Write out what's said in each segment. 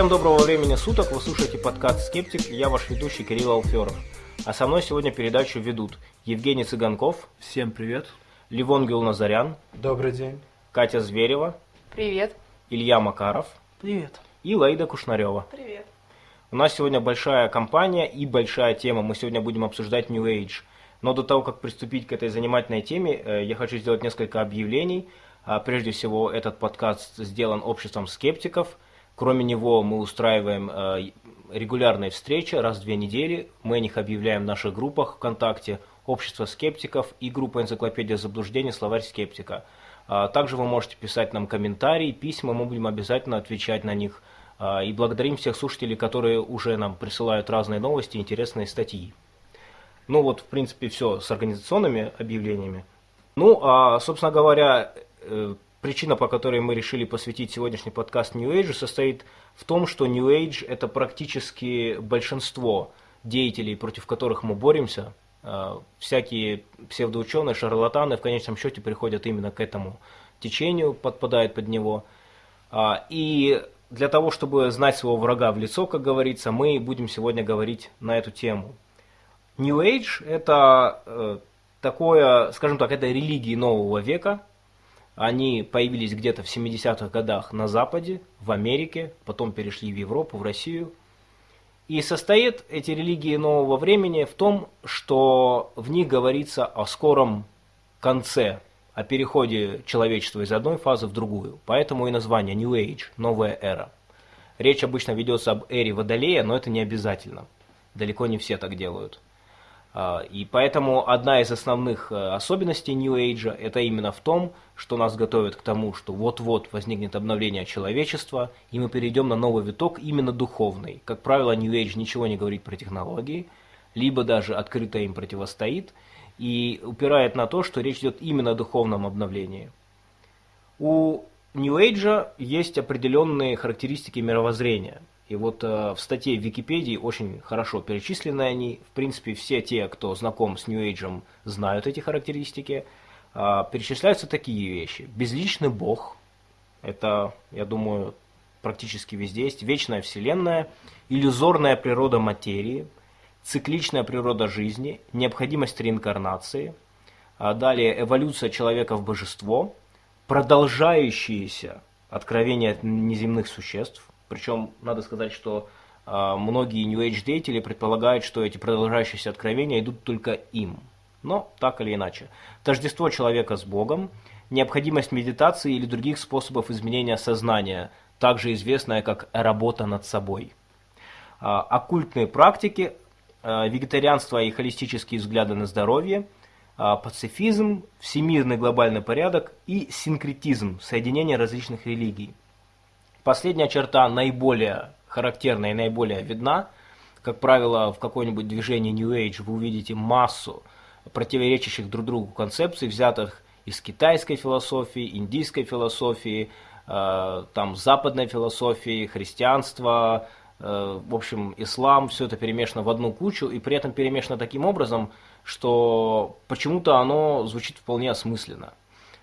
Всем доброго времени суток, вы слушаете подкаст «Скептик», я ваш ведущий Кирилл Алферов. А со мной сегодня передачу ведут Евгений Цыганков. Всем привет. Ливон Гюлназарян. Добрый день. Катя Зверева. Привет. Илья Макаров. Привет. И Лаида Кушнарева. Привет. У нас сегодня большая компания и большая тема. Мы сегодня будем обсуждать New Age. Но до того, как приступить к этой занимательной теме, э, я хочу сделать несколько объявлений. А, прежде всего, этот подкаст сделан обществом скептиков – Кроме него мы устраиваем э, регулярные встречи раз в две недели. Мы о них объявляем в наших группах ВКонтакте «Общество скептиков» и группа «Энциклопедия заблуждений. Словарь скептика». А, также вы можете писать нам комментарии, письма, мы будем обязательно отвечать на них. А, и благодарим всех слушателей, которые уже нам присылают разные новости, интересные статьи. Ну вот, в принципе, все с организационными объявлениями. Ну, а, собственно говоря, э, Причина, по которой мы решили посвятить сегодняшний подкаст New Age, состоит в том, что New Age – это практически большинство деятелей, против которых мы боремся. А, всякие псевдоученые, шарлатаны в конечном счете приходят именно к этому течению, подпадают под него. А, и для того, чтобы знать своего врага в лицо, как говорится, мы будем сегодня говорить на эту тему. New Age – это э, такое, скажем так, это религии нового века – они появились где-то в 70-х годах на Западе, в Америке, потом перешли в Европу, в Россию. И состоят эти религии нового времени в том, что в них говорится о скором конце, о переходе человечества из одной фазы в другую. Поэтому и название New Age, новая эра. Речь обычно ведется об эре Водолея, но это не обязательно. Далеко не все так делают. А, и поэтому одна из основных э, особенностей New Age это именно в том, что нас готовит к тому, что вот-вот возникнет обновление человечества, и мы перейдем на новый виток именно духовный. Как правило, New Age ничего не говорит про технологии, либо даже открыто им противостоит, и упирает на то, что речь идет именно о духовном обновлении. У New Age есть определенные характеристики мировоззрения – и вот э, в статье в Википедии очень хорошо перечислены они. В принципе, все те, кто знаком с New Age, знают эти характеристики. Э, перечисляются такие вещи. Безличный Бог. Это, я думаю, практически везде есть. Вечная Вселенная. Иллюзорная природа материи. Цикличная природа жизни. Необходимость реинкарнации. А далее эволюция человека в божество. Продолжающиеся откровения неземных существ причем надо сказать, что э, многие New Age деятели предполагают, что эти продолжающиеся откровения идут только им. Но так или иначе. Тождество человека с Богом, необходимость медитации или других способов изменения сознания, также известная как работа над собой. Э, оккультные практики, э, вегетарианство и холистические взгляды на здоровье, пацифизм, всемирный глобальный порядок и синкретизм, соединение различных религий. Последняя черта наиболее характерная и наиболее видна. Как правило, в какой-нибудь движении New Age вы увидите массу противоречащих друг другу концепций, взятых из китайской философии, индийской философии, э, там западной философии, христианства, э, в общем, ислам, все это перемешано в одну кучу, и при этом перемешано таким образом, что почему-то оно звучит вполне осмысленно.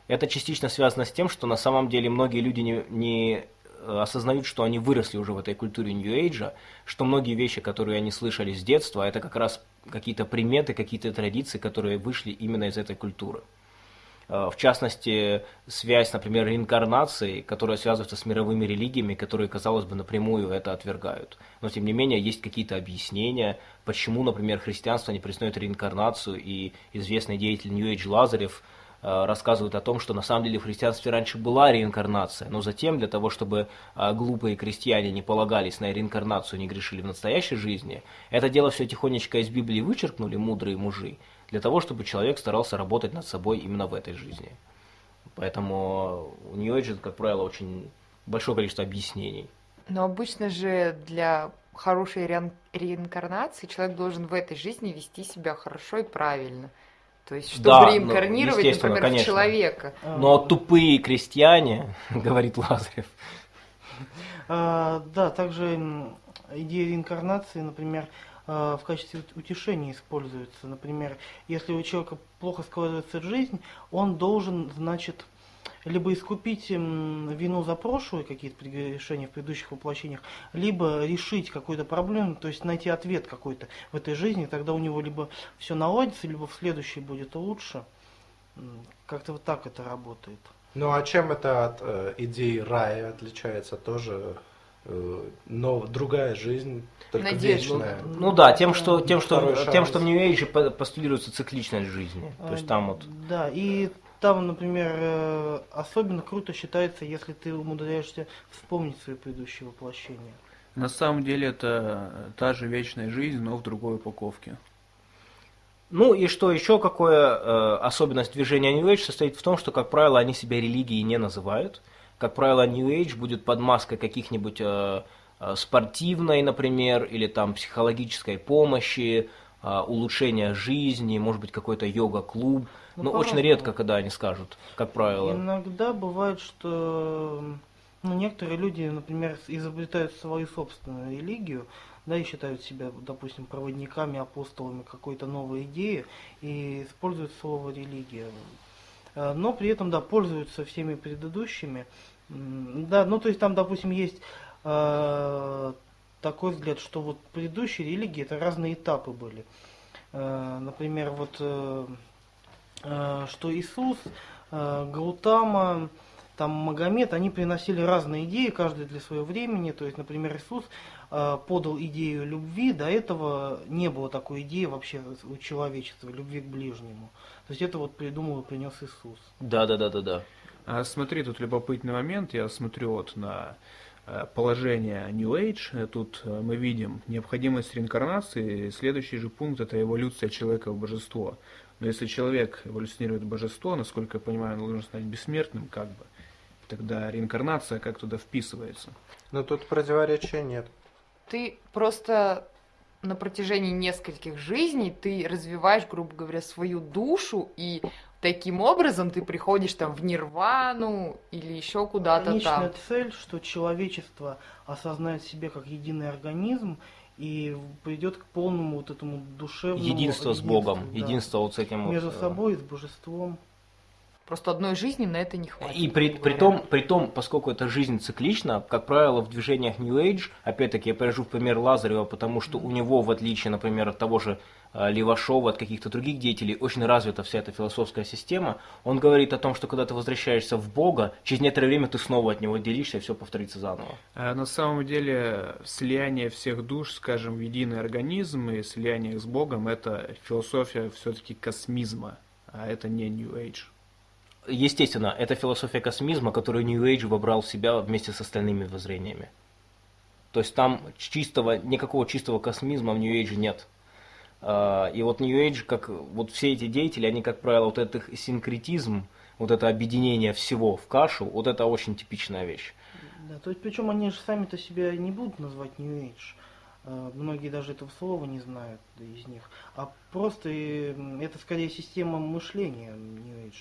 Это частично связано с тем, что на самом деле многие люди не, не осознают, что они выросли уже в этой культуре Age, что многие вещи, которые они слышали с детства, это как раз какие-то приметы, какие-то традиции, которые вышли именно из этой культуры. Э, в частности, связь, например, реинкарнации, которая связывается с мировыми религиями, которые, казалось бы, напрямую это отвергают. Но, тем не менее, есть какие-то объяснения, почему, например, христианство не признает реинкарнацию, и известный деятель Age Лазарев – рассказывают о том, что на самом деле в христианстве раньше была реинкарнация, но затем для того, чтобы э, глупые крестьяне не полагались на реинкарнацию, не грешили в настоящей жизни, это дело все тихонечко из Библии вычеркнули мудрые мужи, для того, чтобы человек старался работать над собой именно в этой жизни. Поэтому у нее, как правило, очень большое количество объяснений. Но обычно же для хорошей реинкарнации человек должен в этой жизни вести себя хорошо и правильно – то есть, чтобы да, реинкарнировать, ну, например, конечно. в человека. Но утупые крестьяне, говорит Лазарев. А, да, также идея реинкарнации, например, а, в качестве утешения используется. Например, если у человека плохо складывается жизнь, он должен, значит, либо искупить вину за прошлые какие-то решения в предыдущих воплощениях, либо решить какую-то проблему, то есть найти ответ какой-то в этой жизни, тогда у него либо все наладится, либо в следующей будет лучше. Как-то вот так это работает. Ну а чем это от э, идеи рая отличается тоже? Э, но другая жизнь, только Надежда. вечная. Ну, ну да, тем, что, тем, что, тем, что в New Age постулируется цикличность жизни. То есть там вот... Да, и там, например, э, особенно круто считается, если ты умудряешься вспомнить свои предыдущие воплощения. На самом деле это та же вечная жизнь, но в другой упаковке. Ну и что еще, какое э, особенность движения New Age состоит в том, что, как правило, они себя религией не называют. Как правило, New Age будет под маской каких-нибудь э, э, спортивной, например, или там психологической помощи, э, улучшения жизни, может быть, какой-то йога-клуб. Ну, Но очень редко, когда они скажут, как правило. Иногда бывает, что ну, некоторые люди, например, изобретают свою собственную религию, да, и считают себя, допустим, проводниками, апостолами какой-то новой идеи и используют слово религия. Э, но при этом, да, пользуются всеми предыдущими. Да, ну то есть там, допустим, есть э, такой взгляд, что вот предыдущие религии это разные этапы были. Э, например, вот э, что Иисус, э, Гаутама, там Магомед, они приносили разные идеи, каждый для своего времени. То есть, например, Иисус э, подал идею любви, до этого не было такой идеи вообще у человечества, любви к ближнему. То есть это вот придумал и принес Иисус. Да, да, да, да, да. А смотри, тут любопытный момент, я смотрю вот на э, положение New Age, тут э, мы видим необходимость реинкарнации, следующий же пункт это эволюция человека в божество. Но если человек эволюционирует в божество, насколько я понимаю, он должен стать бессмертным, как бы, тогда реинкарнация как туда вписывается. Но тут противоречия нет. Ты просто на протяжении нескольких жизней ты развиваешь, грубо говоря, свою душу, и таким образом ты приходишь там в нирвану или еще куда-то там. Конечная цель, что человечество осознает себя как единый организм и придет к полному вот этому душевному единство с Богом, да. единство вот с этим между вот, э, собой и с божеством. Просто одной жизни на это не хватит. И при, при, том, при том, поскольку эта жизнь циклична, как правило, в движениях New Age, опять-таки я привожу в пример Лазарева, потому что у него, в отличие, например, от того же Левашова, от каких-то других деятелей, очень развита вся эта философская система. Он говорит о том, что когда ты возвращаешься в Бога, через некоторое время ты снова от него отделишься, и все повторится заново. А на самом деле слияние всех душ, скажем, в единый организм и слияние с Богом – это философия все-таки космизма, а это не New Age естественно, это философия космизма, которую New Age вобрал в себя вместе с остальными воззрениями. То есть там чистого, никакого чистого космизма в New Age нет. А, и вот New Age, как вот все эти деятели, они, как правило, вот этот синкретизм, вот это объединение всего в кашу, вот это очень типичная вещь. Да, то есть причем они же сами-то себя не будут назвать New Age. А, многие даже этого слова не знают из них, а просто это скорее система мышления,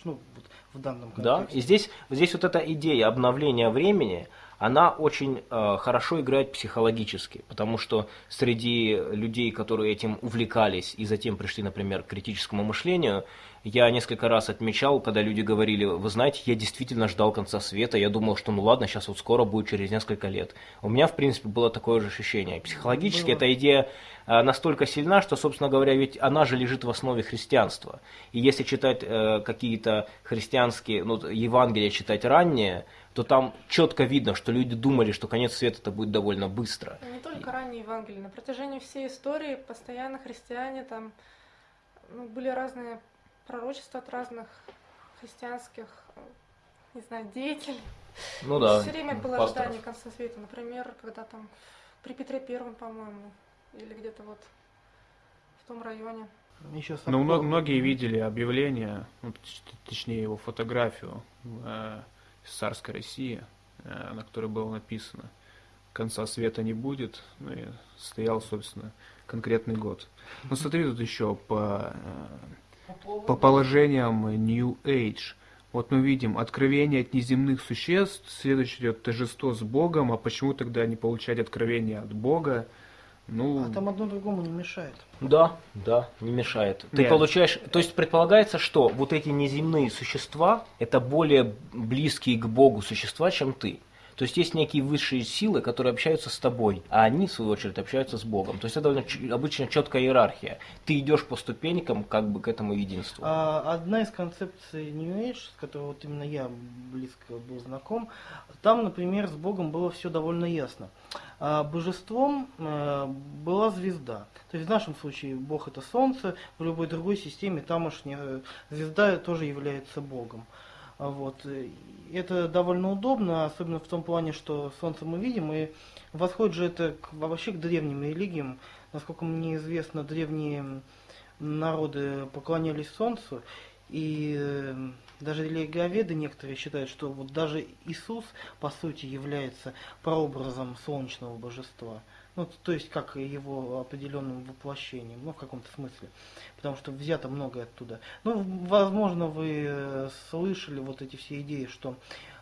ну, вот в данном контексте. Да, и здесь, здесь вот эта идея обновления времени, она очень э, хорошо играет психологически, потому что среди людей, которые этим увлекались и затем пришли, например, к критическому мышлению, я несколько раз отмечал, когда люди говорили, вы знаете, я действительно ждал конца света, я думал, что ну ладно, сейчас вот скоро будет через несколько лет. У меня, в принципе, было такое же ощущение. Психологически было. эта идея э, настолько сильна, что, собственно говоря, ведь она же лежит в основе христианства. И если читать э, какие-то христианские, ну, Евангелия читать ранние, то там четко видно, что люди думали, что конец света это будет довольно быстро. Не только ранние Евангелия, на протяжении всей истории постоянно христиане там ну, были разные пророчества от разных христианских, не знаю, деятелей. Ну да. Все время было пасторов. ожидание конца света. Например, когда там при Петре Первом, по-моему, или где-то вот в том районе. Еще ну, многие видели объявление, ну, точнее его фотографию э, из царской России, э, на которой было написано «Конца света не будет», ну и стоял, собственно, конкретный год. Но смотри, тут еще по, э, по положениям New Age. Вот мы видим откровение от неземных существ, следующее идет торжество с Богом, а почему тогда не получать откровение от Бога? Ну, А там одно другому не мешает. Да, да, не мешает. Ты Нет. получаешь, то есть предполагается, что вот эти неземные существа это более близкие к Богу существа, чем ты. То есть есть некие высшие силы, которые общаются с тобой, а они, в свою очередь, общаются с Богом. То есть это довольно обычно четкая иерархия. Ты идешь по ступенькам как бы к этому единству. А, одна из концепций New Age, с которой вот именно я близко был знаком, там, например, с Богом было все довольно ясно. А божеством э, была звезда. То есть в нашем случае Бог это Солнце, в любой другой системе тамошняя звезда тоже является Богом. А Вот. э, Это довольно удобно, особенно в том плане, что Солнце мы видим, и восходит же это к- вообще к древним религиям. Насколько мне известно, древние народы поклонялись Солнцу, и э, даже религиоведы некоторые считают, что вот даже Иисус, по сути, является прообразом солнечного божества. Ну, то есть, как его определенным воплощением, ну, в каком-то смысле. Потому что взято многое оттуда. Ну, возможно, вы э, слышали вот эти все идеи, что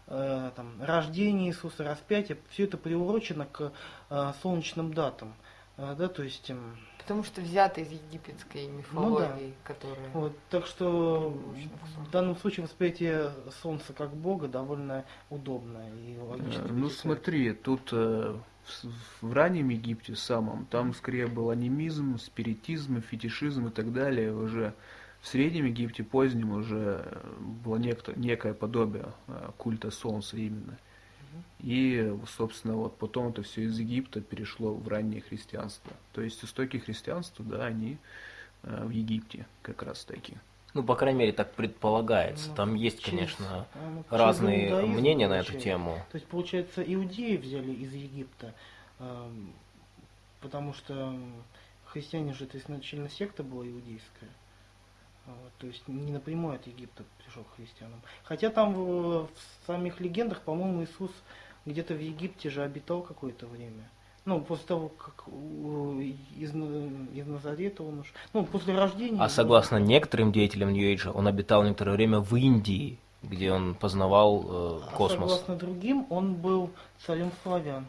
э, там, рождение Иисуса, распятие, все это приурочено к э, солнечным датам. Э, да, то есть, эм, Потому что взято из египетской мифологии, которая... вот, так что в данном случае восприятие Солнца как Бога довольно удобно и логично. Э, Ну смотри, тут э, в, раннем Египте самом, там скорее был анимизм, спиритизм, фетишизм и так далее. Уже в Среднем Египте, позднем, уже э, было некто, некое подобие э, культа солнца именно. И, собственно, вот потом это все из Египта перешло в раннее христианство. То есть истоки христианства, да, они э, в Египте как раз таки. Ну, по крайней мере, так предполагается. Ну, Там есть, через- конечно, а, ну, разные иудаизм мнения на эту тему. То есть, получается, иудеи взяли из Египта, потому что христиане же это изначально секта была иудейская. А Вот, то есть не напрямую от Египта пришел к христианам. Хотя там в, в самих легендах, по-моему, Иисус где-то в Египте же обитал какое-то время. Ну, после того, как из, из Назарета он уж... Ну, после рождения... А согласно некоторым деятелям Нью Эйджа, он обитал некоторое время в Индии, где он познавал э, А космос. согласно другим, он был царем славян.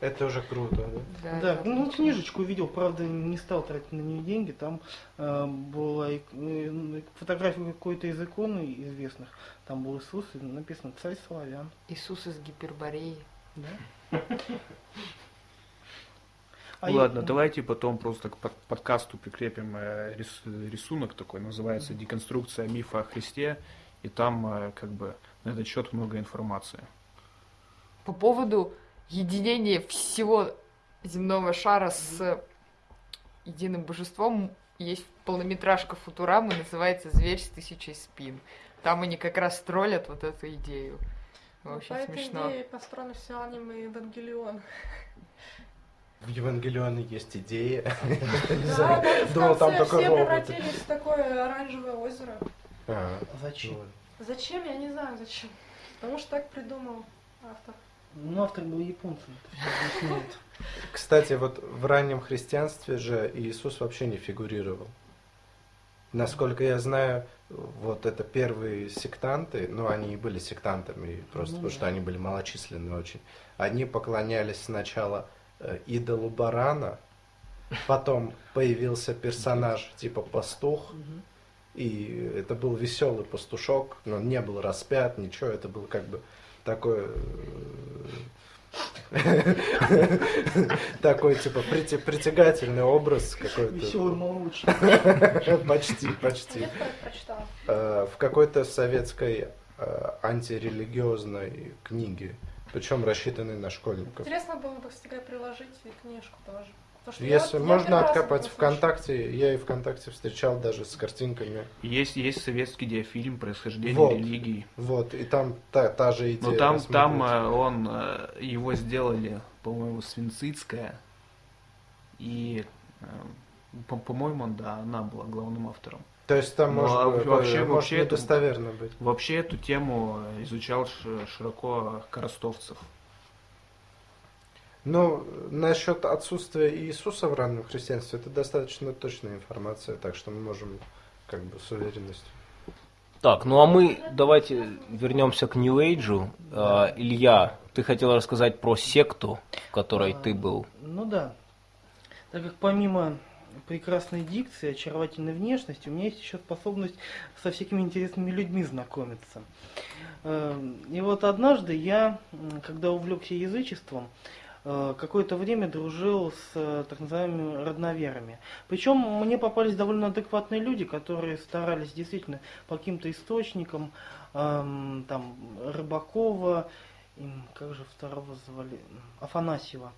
Это уже круто, да? Да, ну книжечку видел, правда не стал тратить на нее деньги. Там э, была э, фотография какой-то из иконы известных. Там был Иисус, и написано «Царь славян». Иисус из Гипербореи. Да? А Ну я- Ладно, давайте потом просто к под- подкасту прикрепим э, рис- рисунок такой, называется «Деконструкция мифа о Христе», и там э, как бы на этот счет много информации. По поводу единения всего земного шара с единым божеством есть полнометражка Футурамы, называется «Зверь с тысячей спин». Там они как раз троллят вот эту идею. Ну, Очень По этой смешно. идее построено все аниме Евангелион. В Евангелионе есть идеи. Думал, там только все роботы. превратились в такое оранжевое озеро. А, Зачем? ну, Зачем? Я не знаю зачем. Потому что так придумал автор. Ну, автор был японцем. Кстати, вот в раннем христианстве же Иисус вообще не фигурировал. Насколько я знаю, вот это первые сектанты, ну они и были сектантами, просто Ну потому да. что они были малочисленны очень. Они поклонялись сначала э, идолу барана, потом появился персонаж типа пастух, и это был веселый пастушок, но он не был распят, ничего, это был как бы такой... Такой, типа, притягательный образ какой-то. Веселый молочник. Почти, почти. Э, В какой-то советской э, антирелигиозной книге, причем рассчитанной на школьников. Интересно было бы всегда приложить и книжку тоже. Потому что я Если я можно раз откопать этом слышу. ВКонтакте, я и ВКонтакте встречал даже с картинками. Есть, есть советский диафильм «Происхождение Вот. религии». Вот, и там та, та же идея. Но там, там э, он, э, его сделали, по-моему, Свинцицкая. И, э, по- по-моему, да, она была главным автором. То есть там Ну, может, а быть, вообще- может вообще недостоверно быть. Вообще эту тему изучал широко Коростовцев. Ну, насчет отсутствия Иисуса в раннем христианстве, это достаточно точная информация, так что мы можем как бы с уверенностью. Так, ну а мы давайте вернемся к New Age. А, Илья, ты хотел рассказать про секту, в которой ты был. Ну да. Так как помимо прекрасной дикции, очаровательной внешности, у меня есть еще способность со всякими интересными людьми знакомиться. Э, И вот однажды я, когда увлекся язычеством, какое-то время дружил с э, так называемыми родноверами. Причем мне попались довольно адекватные люди, которые старались действительно по каким-то источникам, эм, там, Рыбакова, им, как же второго звали, Афанасьева.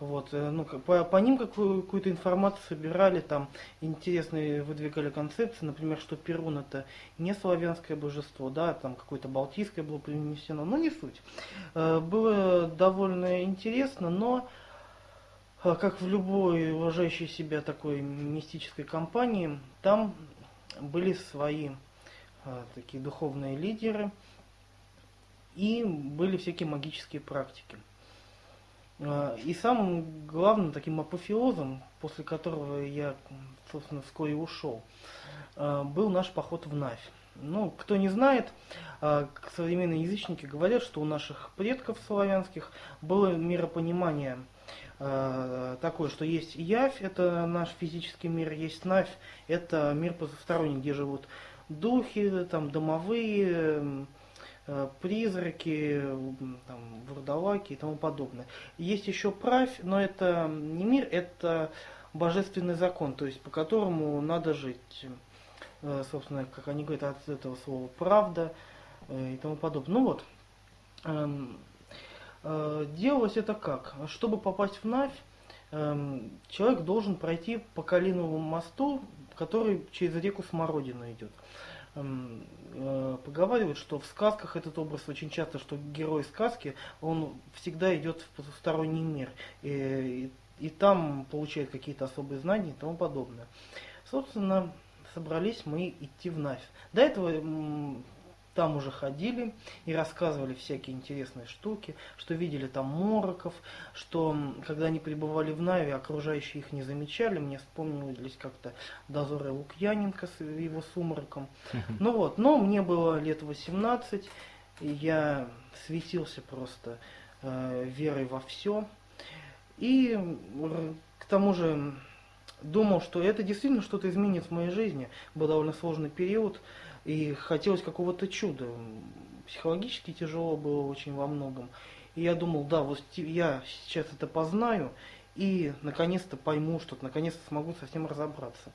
Вот, э, ну, по, по ним какую, какую-то информацию собирали, там интересные выдвигали концепции, например, что Перун это не славянское божество, да, там какое-то балтийское было принесено, но не суть. Э, Было довольно интересно, но э, как в любой уважающей себя такой мистической компании, там были свои такие духовные лидеры и были всякие магические практики. Э, И самым главным таким апофеозом, после которого я, собственно, вскоре ушел, э, был наш поход в Навь. Ну, кто не знает, к- современные язычники говорят, что у наших предков славянских было миропонимание такое, что есть явь, это наш физический мир, есть навь, это мир потусторонний, где живут духи, там, домовые, призраки, м, там, вурдалаки и тому подобное. Есть еще правь, но это не мир, это божественный закон, то есть по которому надо жить. Э, Собственно, как они говорят от этого слова правда э, и тому подобное. Ну вот, эм, э, делалось это как? Чтобы попасть в Навь, эм, человек должен пройти по Калиновому мосту, который через реку Смородину идет. Э, Поговаривают, что в сказках этот образ очень часто, что герой сказки, он всегда идет в потусторонний мир. И, и- и там получает какие-то особые знания и тому подобное. Собственно, собрались мы идти в Навь. До этого там уже ходили и рассказывали всякие интересные штуки, что видели там мороков, что когда они пребывали в Наве, окружающие их не замечали. Мне вспомнились как-то дозоры Лукьяненко с его сумраком. Ну вот, но мне было лет 18, и я светился просто э, верой во все. И к тому же думал, что это действительно что-то изменит в моей жизни. Был довольно сложный период, и хотелось какого-то чуда. Психологически тяжело было очень во многом. И я думал, да, вот я сейчас это познаю, и наконец-то пойму что-то, наконец-то смогу совсем разобраться.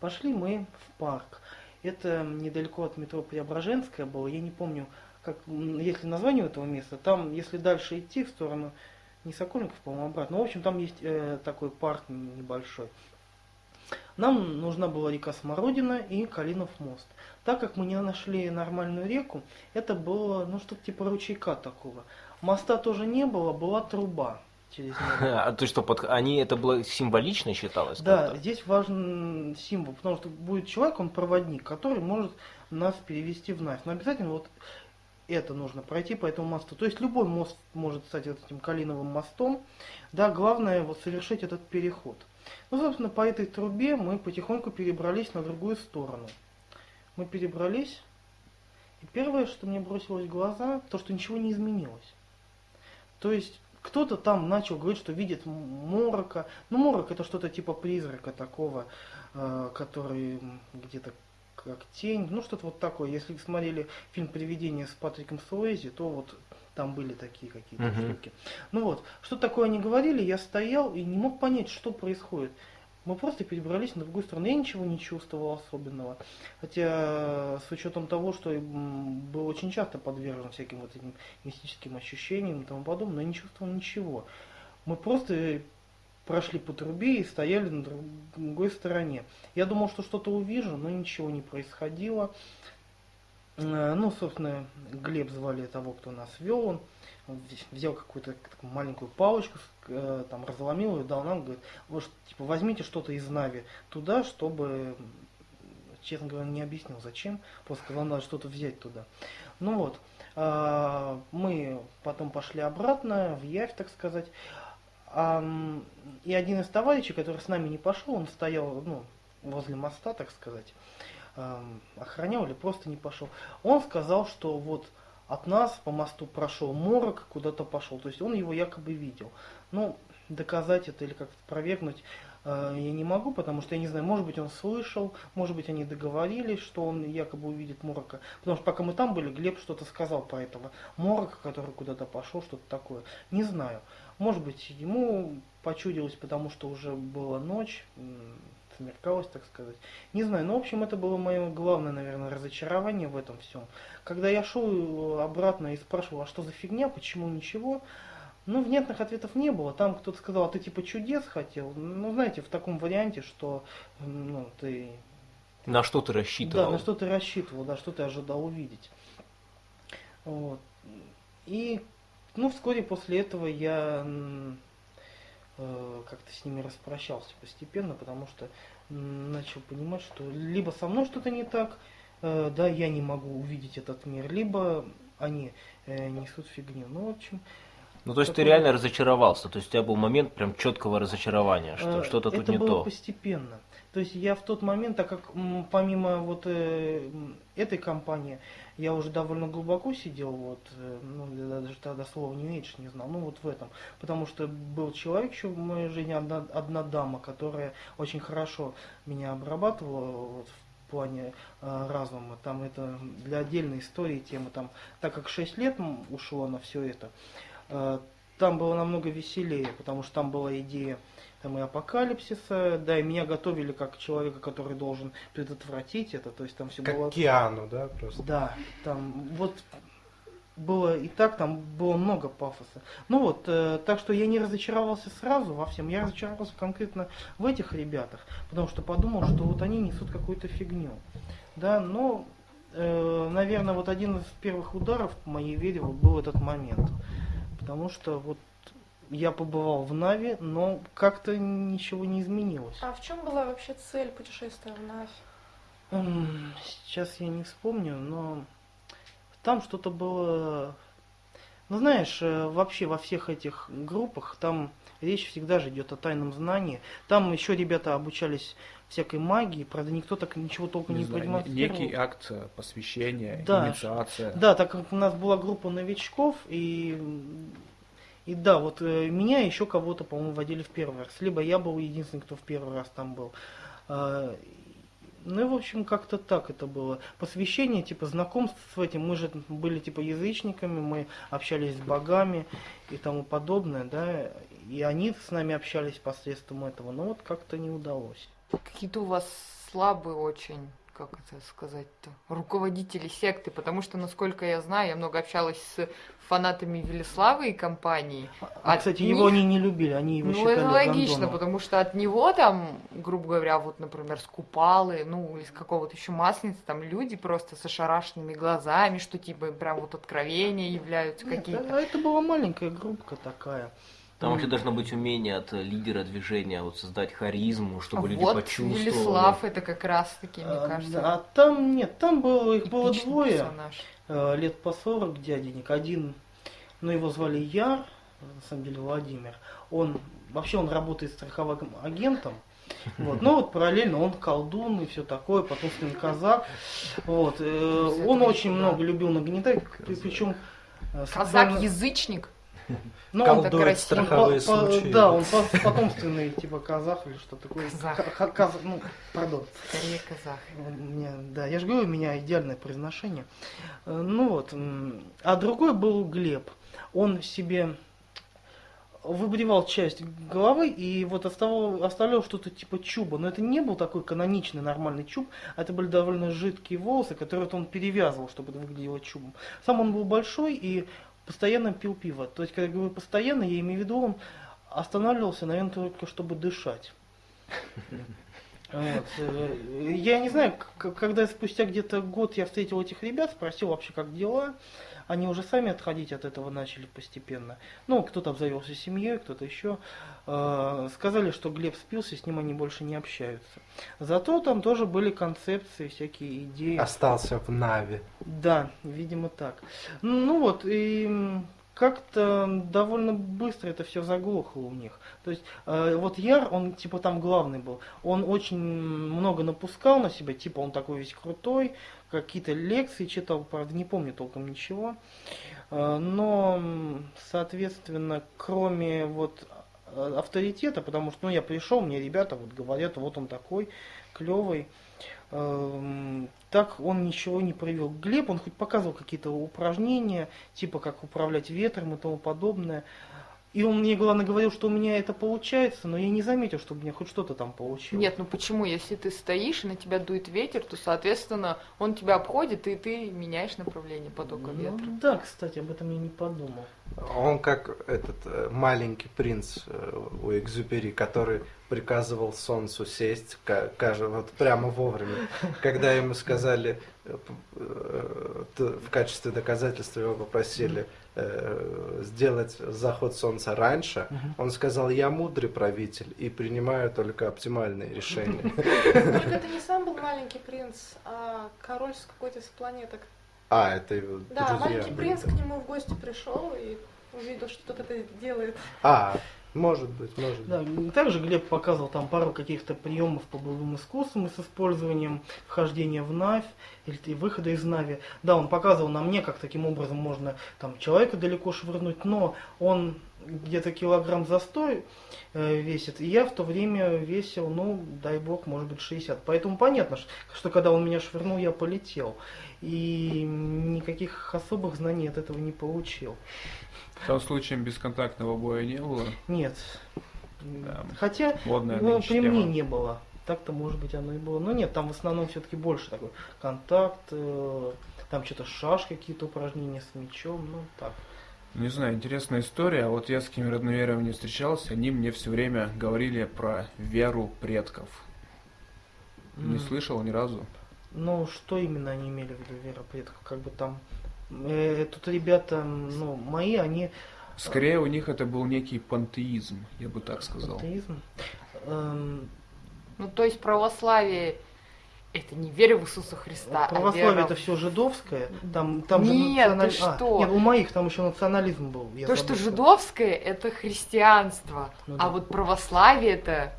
Пошли мы в парк. Это недалеко от метро Преображенская было, я не помню, как, если название этого места, там, если дальше идти в сторону не Сокольников, по-моему, обратно. Ну, в общем, там есть э, такой парк небольшой. Нам нужна была река Смородина и Калинов мост. Так как мы не нашли нормальную реку, это было, ну, что-то типа ручейка такого. Моста тоже не было, была труба через него. А ты что, под... они это было символично считалось? Да, здесь важен символ, потому что будет человек, он проводник, который может нас перевести в Навь. Но обязательно вот это нужно пройти по этому мосту. То есть любой мост может стать вот этим Калиновым мостом. Да, главное вот совершить этот переход. Ну, собственно, по этой трубе мы потихоньку перебрались на другую сторону. Мы перебрались, и первое, что мне бросилось в глаза, то, что ничего не изменилось. То есть кто-то там начал говорить, что видит морока. Ну, морок это что-то типа призрака такого, э, который где-то как тень. Ну, что-то вот такое. Если смотрели фильм «Привидение» с Патриком Суэйзи, то вот там были такие какие-то Мгм. штуки. Ну вот, что такое они говорили, я стоял и не мог понять, что происходит. Мы просто перебрались на другую сторону. Я ничего не чувствовал особенного. Хотя с учетом того, что м, был очень часто подвержен всяким вот этим мистическим ощущениям и тому подобное, но я не чувствовал ничего. Мы просто прошли по трубе и стояли на друг- другой стороне. Я думал, что что-то увижу, но ничего не происходило. Э, Ну, собственно, Глеб звали того, кто нас вел. Он вз- взял какую-то маленькую палочку, э, там разломил ее, дал нам, говорит, вот, типа, возьмите что-то из Нави туда, чтобы, честно говоря, не объяснил, зачем, просто сказал, надо что-то взять туда. Ну вот, а, мы потом пошли обратно, в Явь, так сказать. И один из товарищей, который с нами не пошел, он стоял ну, возле моста, так сказать. Эм, охранял или просто не пошел. Он сказал, что вот от нас по мосту прошел морок, куда-то пошел. То есть он его якобы видел. Ну, доказать это или как-то провернуть э, я не могу, потому что я не знаю, может быть он слышал, может быть они договорились, что он якобы увидит Морока. Потому что пока мы там были, Глеб что-то сказал про этого Морока, который куда-то пошел, что-то такое. Не знаю. Может быть ему почудилось, потому что уже была ночь, смеркалось, так сказать. Не знаю, но в общем это было мое главное, наверное, разочарование в этом всем. Когда я шел обратно и спрашивал, а что за фигня, почему ничего, ну, внятных ответов не было. Там кто-то сказал, а ты типа чудес хотел. Ну, знаете, в таком варианте, что ну, ты... На что ты рассчитывал? Да, на что ты рассчитывал, да, что ты ожидал увидеть. Вот. И, ну, вскоре после этого я э, как-то с ними распрощался постепенно, потому что начал понимать, что либо со мной что-то не так, э, да, я не могу увидеть этот мир, либо они э, несут фигню. Ну, в общем, ну, то есть такой... ты реально разочаровался, то есть у тебя был момент прям четкого разочарования, что э, что-то тут это не было то. постепенно. То есть я в тот момент, так как помимо вот э, этой компании, я уже довольно глубоко сидел, вот, э, ну, даже тогда слова не меньше не знал, ну, вот в этом. Потому что был человек еще в моей жизни, одна, одна дама, которая очень хорошо меня обрабатывала, вот, в плане э, разума. Там это для отдельной истории темы. Там, так как 6 лет ушло на все это, Э, там было намного веселее, потому что там была идея там и апокалипсиса, да, и меня готовили как человека, который должен предотвратить это, то есть там все как было... Киану, да, просто? Да, там вот было и так, там было много пафоса. Ну вот, э, так что я не разочаровался сразу во всем, я разочаровался конкретно в этих ребятах, потому что подумал, что вот они несут какую-то фигню. Да, но, э, наверное, вот один из первых ударов по моей вере вот был этот момент. Потому что вот я побывал в Нави, но как-то ничего не изменилось. А в чем была вообще цель путешествия в Нави? Сейчас я не вспомню, но там что-то было... Ну, знаешь, э, вообще во всех этих группах там речь всегда же идет о тайном знании. Там еще ребята обучались всякой магии, правда, никто так ничего толком не, не понимал. Некий акт посвящения, да, инициация. Да, так как у нас была группа новичков, и, и да, вот э, меня еще кого-то, по-моему, водили в первый раз. Либо я был единственный, кто в первый раз там был. А, ну и, в общем, как-то так это было. Посвящение, типа, знакомств с этим. Мы же были, типа, язычниками, мы общались с богами и тому подобное, да. И они с нами общались посредством этого. Но вот как-то не удалось какие-то у вас слабые очень, как это сказать-то, руководители секты, потому что, насколько я знаю, я много общалась с фанатами Велиславы и компании. А, кстати, них... его они не любили, они его ну, считали это логично, гандоном. потому что от него там, грубо говоря, вот, например, с Купалы, ну, из какого-то еще Масленицы, там люди просто с ошарашенными глазами, что типа прям вот откровения являются какие-то. А это была маленькая группка такая. Там вообще должно быть умение от лидера движения, вот создать харизму, чтобы а люди вот почувствовали. Велислав это как раз таки, мне а, кажется. А там нет, там было, их было двое, персонаж. Э, лет по 40 дяденек. Один, ну его звали Яр, на самом деле Владимир. Он, вообще он работает страховым агентом. Вот. Но вот параллельно он колдун и все такое, потомственный казак. Вот. Э, он очень много любил нагнетать, причем... Э, Казак-язычник? Ну, он так страховые по, случаи. Да, он потомственный, типа, казах или что такое. Казах. Каз, ну, пардон. Скорее казах. Меня, да, я же говорю, у меня идеальное произношение. Э, ну вот. А другой был Глеб. Он себе выбривал часть головы и вот оставлял, оставлял что-то типа чуба. Но это не был такой каноничный нормальный чуб, а это были довольно жидкие волосы, которые он перевязывал, чтобы это выглядело чубом. Сам он был большой и постоянно пил пиво. То есть, когда я говорю постоянно, я имею в виду, он останавливался, наверное, только чтобы дышать. Э, я не знаю, когда спустя где-то год я встретил этих ребят, спросил вообще, как дела они уже сами отходить от этого начали постепенно. Ну, кто-то обзавелся семьей, кто-то еще. Э, сказали, что Глеб спился, с ним они больше не общаются. Зато там тоже были концепции, всякие идеи. Остался в Нави. Да, видимо так. Ну вот, и как-то довольно быстро это все заглохло у них. То есть э, вот Яр, он типа там главный был, он очень много напускал на себя, типа он такой весь крутой, какие-то лекции читал, правда не помню толком ничего. Э, но, соответственно, кроме вот э, авторитета, потому что ну, я пришел, мне ребята вот говорят, вот он такой клевый. Эм, так он ничего не привел. Глеб, он хоть показывал какие-то упражнения, типа как управлять ветром и тому подобное. И он мне, главное, говорил, что у меня это получается, но я не заметил, что у меня хоть что-то там получилось. Нет, ну почему? Если ты стоишь и на тебя дует ветер, то, соответственно, он тебя обходит, и ты меняешь направление потока ну, ветра. Да, кстати, об этом я не подумал. Он как этот э, маленький принц э, у Экзюпери, который приказывал солнцу сесть, кажется, вот прямо вовремя, когда ему сказали, э, в качестве доказательства его попросили сделать заход солнца раньше, он сказал, я мудрый правитель и принимаю только оптимальные решения. Только это не сам был маленький принц, а король с какой-то из планеток. А, это его Да, маленький принц к нему в гости пришел и увидел, что кто-то это делает. А, может быть, может Да, быть. и также Глеб показывал там пару каких-то приемов по боевым искусствам с использованием вхождения в Навь или выхода из Нави. Да, он показывал на мне, как таким образом можно там человека далеко швырнуть, но он где-то килограмм за 100 э, весит, и я в то время весил, ну, дай бог, может быть, 60. Поэтому понятно, что когда он меня швырнул, я полетел. И никаких особых знаний от этого не получил. Там случаем бесконтактного боя не было. Нет. Да. Хотя, Модная ну, при тема. мне не было. Так-то, может быть, оно и было. Но нет, там в основном все-таки больше такой контакт, э, там что-то шаш, какие-то упражнения с мячом, ну так. Не знаю, интересная история. А Вот я с кем родновером не встречался, они мне все время говорили про веру предков. Не М. слышал ни разу. Ну, что именно они имели в виду, вера предков? Как бы там... э, тут ребята, ну, мои, они... Скорее у них это был некий пантеизм, я бы так сказал. Атеизм. Эм, Ну, то есть православие это не вера в Иисуса Христа, православие а вера это все жидовское. Там, там же Нет, ты националь- а, что? нет, у моих там еще национализм был. То, что забыл. жидовское, это христианство, Ну а да. вот православие это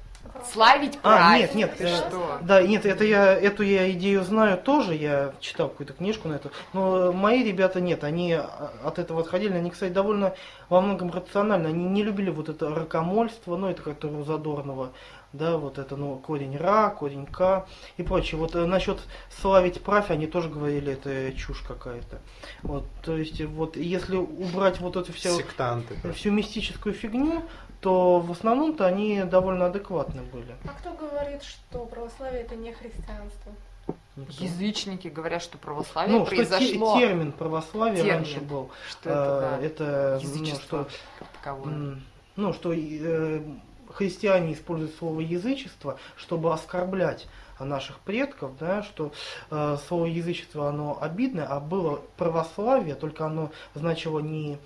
славить А, нет, нет, Ты э, что? Да, нет, это я, эту я идею знаю тоже, я читал какую-то книжку на это, но мои ребята нет, они а, от этого отходили, они, кстати, довольно во многом рационально, они не любили вот это ракомольство, ну, это которое у Задорнова, да, вот это, ну, корень ра, корень к и прочее. Вот э, насчет славить правь, они тоже говорили, это чушь какая-то. Вот, то есть, вот, если убрать вот эту всю, Сектанты. всю мистическую фигню, то в основном-то они довольно адекватны были. А кто говорит, что православие это не христианство? Язычники говорят, что православие Ну, что те- произошло. термин православие Термин. раньше был. Что это, да, э, это, ну, язычество что, как таковое. м, ну, что э, христиане используют слово язычество, чтобы оскорблять наших предков, да, что э, слово язычество оно обидное, а было православие, только оно значило не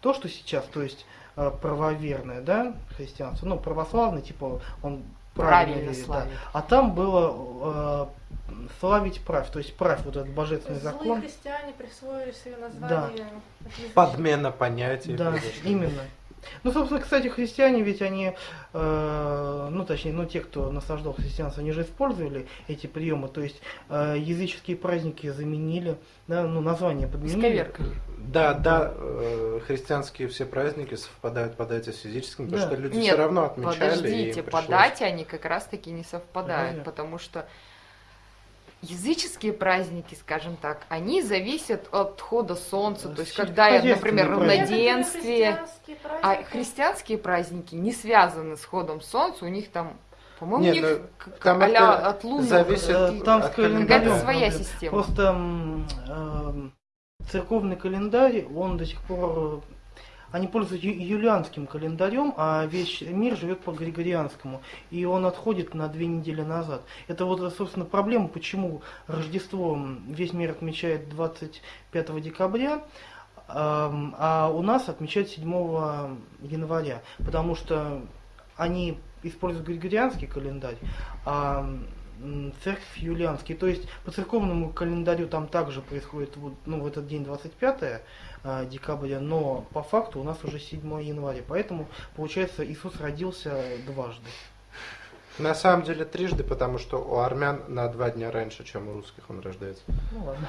то, что сейчас, то есть правоверное, да, христианство, ну, православный, типа, он правильно, Правильно верит, да. славить. А там было э, славить правь, то есть правь, вот этот То божественный злые закон. христиане присвоили себе название язычества. Подмена понятий. Да, произошла. именно. Ну, собственно, кстати, христиане ведь они, э, ну, точнее, ну, те, кто наслаждал христианство, они же использовали эти приемы, то есть э, языческие праздники заменили, да, ну, название подменили. Исковеркали. Да, да, э, христианские все праздники совпадают по дате с физическим, потому Да. что люди Нет, все равно отмечали. Подождите, по пришлось. дате они как раз таки не совпадают, Разве? потому что языческие праздники, скажем так, они зависят от хода солнца, то есть когда, я, например, равноденствие, а христианские праздники не связаны с ходом солнца, у них там, по-моему, Не, у них ну, там а-ля это от лунных зависит Э, каких- там от какая-то своя система. Просто эм, церковный календарь, он до сих пор, э, они пользуются юлианским календарем, а весь мир живет по григорианскому, и он отходит на две недели назад. Это вот, собственно, проблема, почему Рождество весь мир отмечает 25 декабря, эм, а у нас отмечают 7 января, потому что они используют григорианский календарь, а церковь Юлианский. То есть по церковному календарю там также происходит вот, ну, в этот день 25 а, декабря, но по факту у нас уже 7 января. Поэтому, получается, Иисус родился дважды. На самом деле трижды, потому что у армян на два дня раньше, чем у русских он рождается. Ну ладно.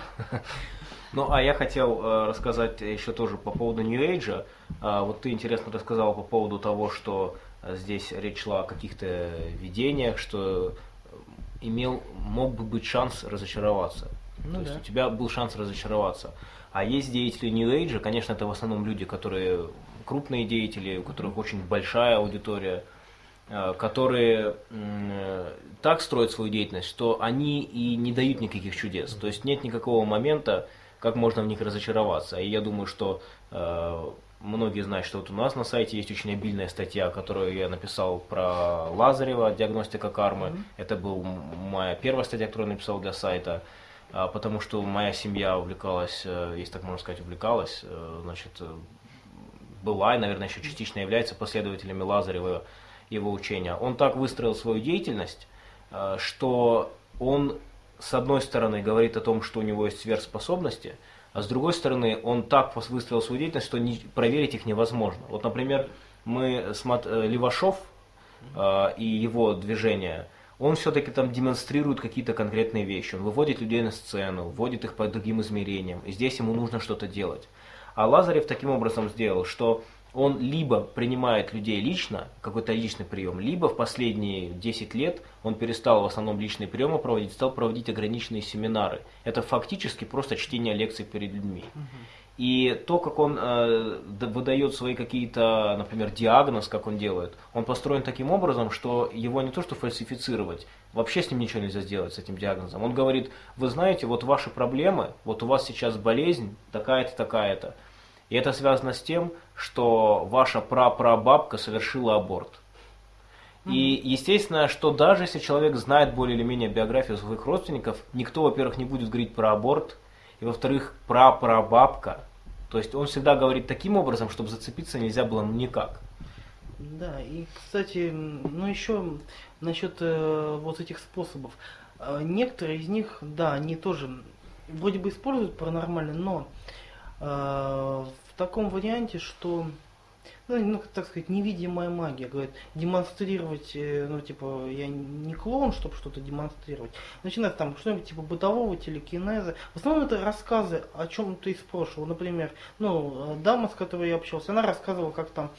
Ну, а я хотел э, рассказать еще тоже по поводу New Age. А, вот ты интересно рассказал по поводу того, что э, здесь речь шла о каких-то видениях, что э, имел, мог бы быть шанс разочароваться. Ну То да. есть у тебя был шанс разочароваться. А есть деятели New Age, конечно, это в основном люди, которые крупные деятели, у которых очень большая аудитория, э, которые э, так строят свою деятельность, что они и не дают никаких чудес. То есть нет никакого момента, как можно в них разочароваться. И я думаю, что э, многие знают, что вот у нас на сайте есть очень обильная статья, которую я написал про Лазарева, диагностика кармы. Это была моя первая статья, которую я написал для сайта. А, потому что моя семья увлекалась, э, если так можно сказать, увлекалась, э, значит, э, была и, наверное, еще частично является последователями Лазарева его учения. Он так выстроил свою деятельность, что он, с одной стороны, говорит о том, что у него есть сверхспособности, а с другой стороны, он так выстроил свою деятельность, что не- проверить их невозможно. Вот, например, мы смот- э, Левашов э, и его движения, он все-таки там демонстрирует какие-то конкретные вещи. Он выводит людей на сцену, вводит их по другим измерениям. И здесь ему нужно что-то делать. А Лазарев таким образом сделал, что он либо принимает людей лично, какой-то личный прием, либо в последние 10 лет он перестал в основном личные приемы проводить, стал проводить ограниченные семинары. Это фактически просто чтение лекций перед людьми. И то, как он э, выдает свои какие-то, например, диагноз, как он делает, он построен таким образом, что его не то что фальсифицировать, вообще с ним ничего нельзя сделать, с этим диагнозом. Он говорит, вы знаете, вот ваши проблемы, вот у вас сейчас болезнь такая-то, такая-то. И это связано с тем, что ваша прапрабабка совершила аборт. И естественно, что даже если человек знает более или менее биографию своих родственников, никто, во-первых, не будет говорить про аборт, и во-вторых, прапрабабка. То есть он всегда говорит таким образом, чтобы зацепиться нельзя было никак. Да, и, кстати, ну еще насчет э, вот этих способов. Э, некоторые из них, да, они тоже вроде бы используют паранормально, но э, таком варианте, что, ну, ну, так сказать, невидимая магия, говорит, демонстрировать, э, ну, типа, я не клоун, чтобы что-то демонстрировать. Начинать там что-нибудь типа бытового телекинеза. В основном это рассказы о чем-то из прошлого. Например, ну, э, дама, с которой я общался, она рассказывала, как там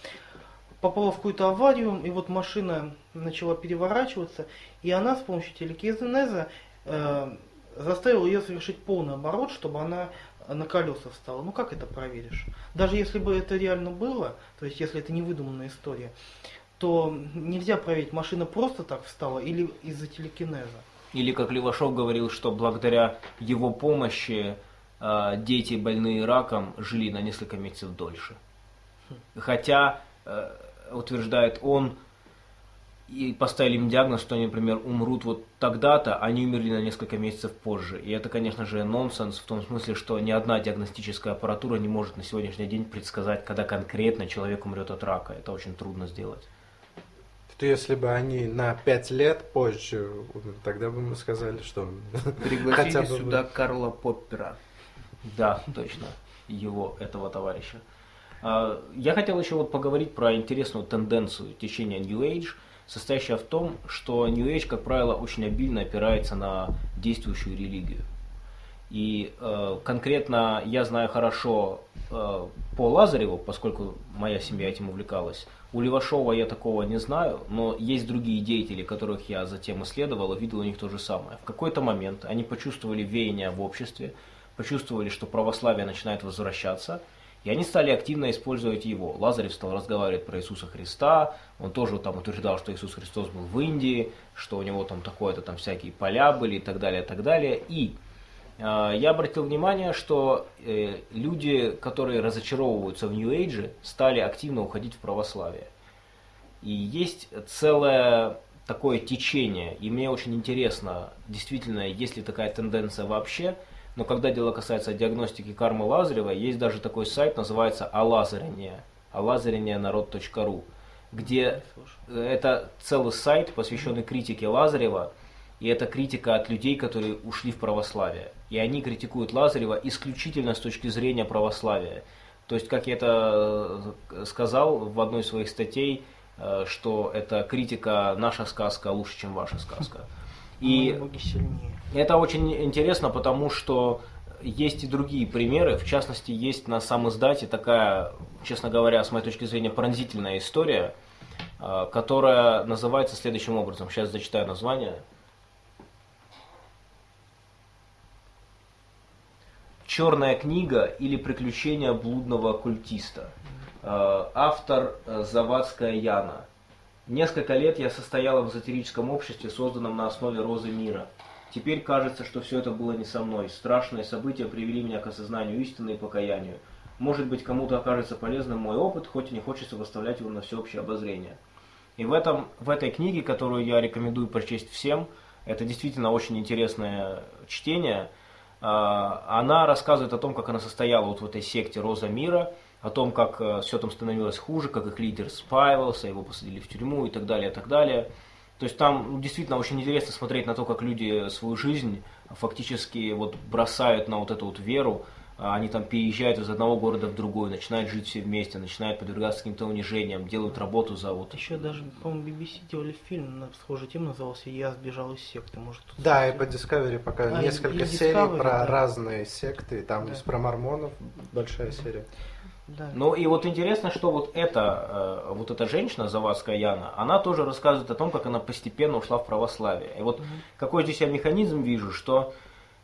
попала в какую-то аварию, и вот машина начала переворачиваться, и она с помощью телекинеза э, заставила ее совершить полный оборот, чтобы она на колеса встала. Ну как это проверишь? Даже если бы это реально было, то есть если это не выдуманная история, то нельзя проверить, машина просто так встала или из-за телекинеза. Или, как Левашов говорил, что благодаря его помощи э, дети, больные раком, жили на несколько месяцев дольше. Хотя, э, утверждает он, и поставили им диагноз, что они, например, умрут вот тогда-то, они умерли на несколько месяцев позже. И это, конечно же, нонсенс в том смысле, что ни одна диагностическая аппаратура не может на сегодняшний день предсказать, когда конкретно человек умрет от рака. Это очень трудно сделать. То если бы они на пять лет позже, тогда бы мы сказали, что бы сюда Карла Поппера. Да, точно, его, этого товарища. А, Я хотел еще вот поговорить про интересную тенденцию течения New Age, состоящая в том, что New Age, как правило, очень обильно опирается на действующую религию. И э, конкретно я знаю хорошо э, по Лазареву, поскольку моя семья этим увлекалась. У Левашова я такого не знаю, но есть другие деятели, которых я затем исследовал и видел у них то же самое. В какой-то момент они почувствовали веяние в обществе, почувствовали, что православие начинает возвращаться, и они стали активно использовать его. Лазарев стал разговаривать про Иисуса Христа, он тоже там утверждал, что Иисус Христос был в Индии, что у него там такое-то там всякие поля были и так далее, и так далее. И э, я обратил внимание, что э, люди, которые разочаровываются в Age, стали активно уходить в православие. И есть целое такое течение, и мне очень интересно, действительно, есть ли такая тенденция вообще, но когда дело касается диагностики кармы Лазарева, есть даже такой сайт, называется Алазарение, алазарение.народ.ру, где э, это целый сайт, посвященный критике Лазарева, и это критика от людей, которые ушли в православие. И они критикуют Лазарева исключительно с точки зрения православия. То есть, как я это э, сказал в одной из своих статей, э, что это критика «наша сказка лучше, чем ваша сказка». И боги сильнее. это очень интересно, потому что есть и другие примеры. В частности, есть на сам издате такая, честно говоря, с моей точки зрения, пронзительная история, э, которая называется следующим образом. Сейчас зачитаю название. Черная книга или приключения блудного оккультиста. Э, Автор э, Завадская Яна. Несколько лет я состояла в эзотерическом обществе, созданном на основе розы мира. Теперь кажется, что все это было не со мной. Страшные события привели меня к осознанию истины и покаянию. Может быть, кому-то окажется полезным мой опыт, хоть и не хочется выставлять его на всеобщее обозрение. И в, этом, в этой книге, которую я рекомендую прочесть всем, это действительно очень интересное чтение, а, она рассказывает о том, как она состояла вот в этой секте Роза Мира, о том, как все там становилось хуже, как их лидер спаивался, его посадили в тюрьму и так далее, и так далее. То есть там действительно очень интересно смотреть на то, как люди свою жизнь фактически вот бросают на вот эту вот веру, А они там переезжают из одного города в другой, начинают жить все вместе, начинают подвергаться каким-то унижениям, делают работу за вот Еще даже, по-моему, BBC делали фильм на схожую тему, назывался «Я сбежал из секты». Может, Да, и по Discovery пока А, несколько и серий Discovery, про да. разные секты. Там Да. есть про мормонов большая серия. Да. Ну и вот интересно, что вот эта, э, вот эта женщина, Завадская Яна, она тоже рассказывает о том, как она постепенно ушла в православие. И вот какой здесь я механизм вижу, что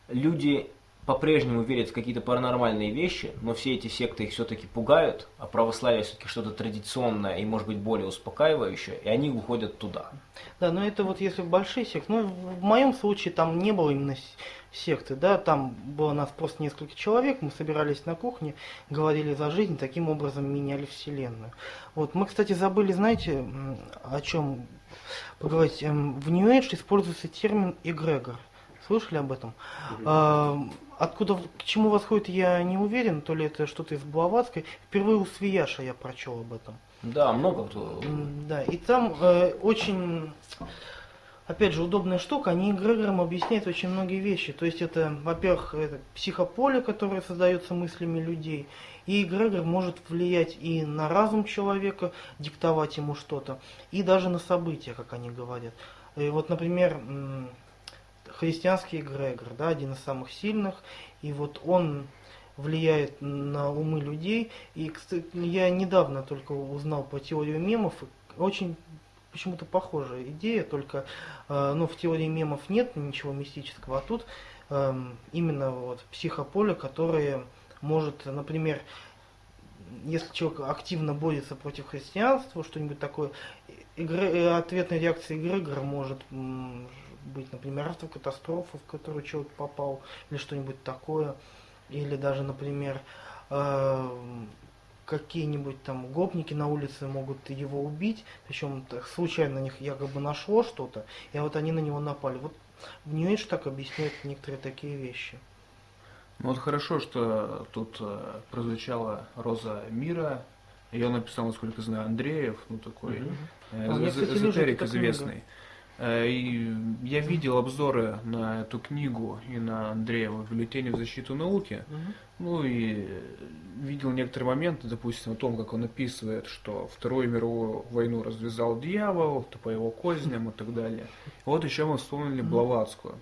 люди по-прежнему верят в какие-то паранормальные вещи, но все эти секты их все-таки пугают, а православие все-таки что-то традиционное и, может быть, более успокаивающее, и они уходят туда. Да, но это вот если в большие секты, ну, в моем случае там не было именно секты, да, там было нас просто несколько человек, мы собирались на кухне, говорили за жизнь, таким образом меняли вселенную. Вот, мы, кстати, забыли, знаете, о чем поговорить. Эм, В New Age используется термин эгрегор. Слышали об этом? А, Откуда, к чему восходит, я не уверен, то ли это что-то из Блаватской. Впервые у Свияша я прочел об этом. Да, много кто. Да, и там э, очень, опять же, удобная штука, они эгрегором объясняют очень многие вещи. То есть это, во-первых, это психополе, которое создается мыслями людей, и эгрегор может влиять и на разум человека, диктовать ему что-то, и даже на события, как они говорят. И вот, например, христианский эгрегор, да, один из самых сильных, и вот он влияет на умы людей. И, кстати, я недавно только узнал по теорию мемов, очень почему-то похожая идея, только э, ну, в теории мемов нет ничего мистического, а тут эм, именно вот психополе, которое может, например, если человек активно борется против христианства, что-нибудь такое, игры, э, ответной реакцией эгрегора может быть, например, автокатастрофа, в которую человек попал, или что-нибудь такое, или даже, например, э, какие-нибудь там гопники на улице могут его убить, причем случайно на них якобы нашло что-то, и вот они на него напали. Вот в New Age так объясняют некоторые такие вещи. Ну вот хорошо, что тут э, прозвучала Роза Мира. Ее написал, насколько знаю, Андреев, ну такой Мгм. э, А, эзотерик эта книга. Э, И я видел обзоры на эту книгу и на Андреева в бюллетене в защиту науки. Ну и видел некоторые моменты, допустим, о том, как он описывает, что Вторую мировую войну развязал дьявол, то по его козням и так далее. Вот еще мы вспомнили Блаватскую.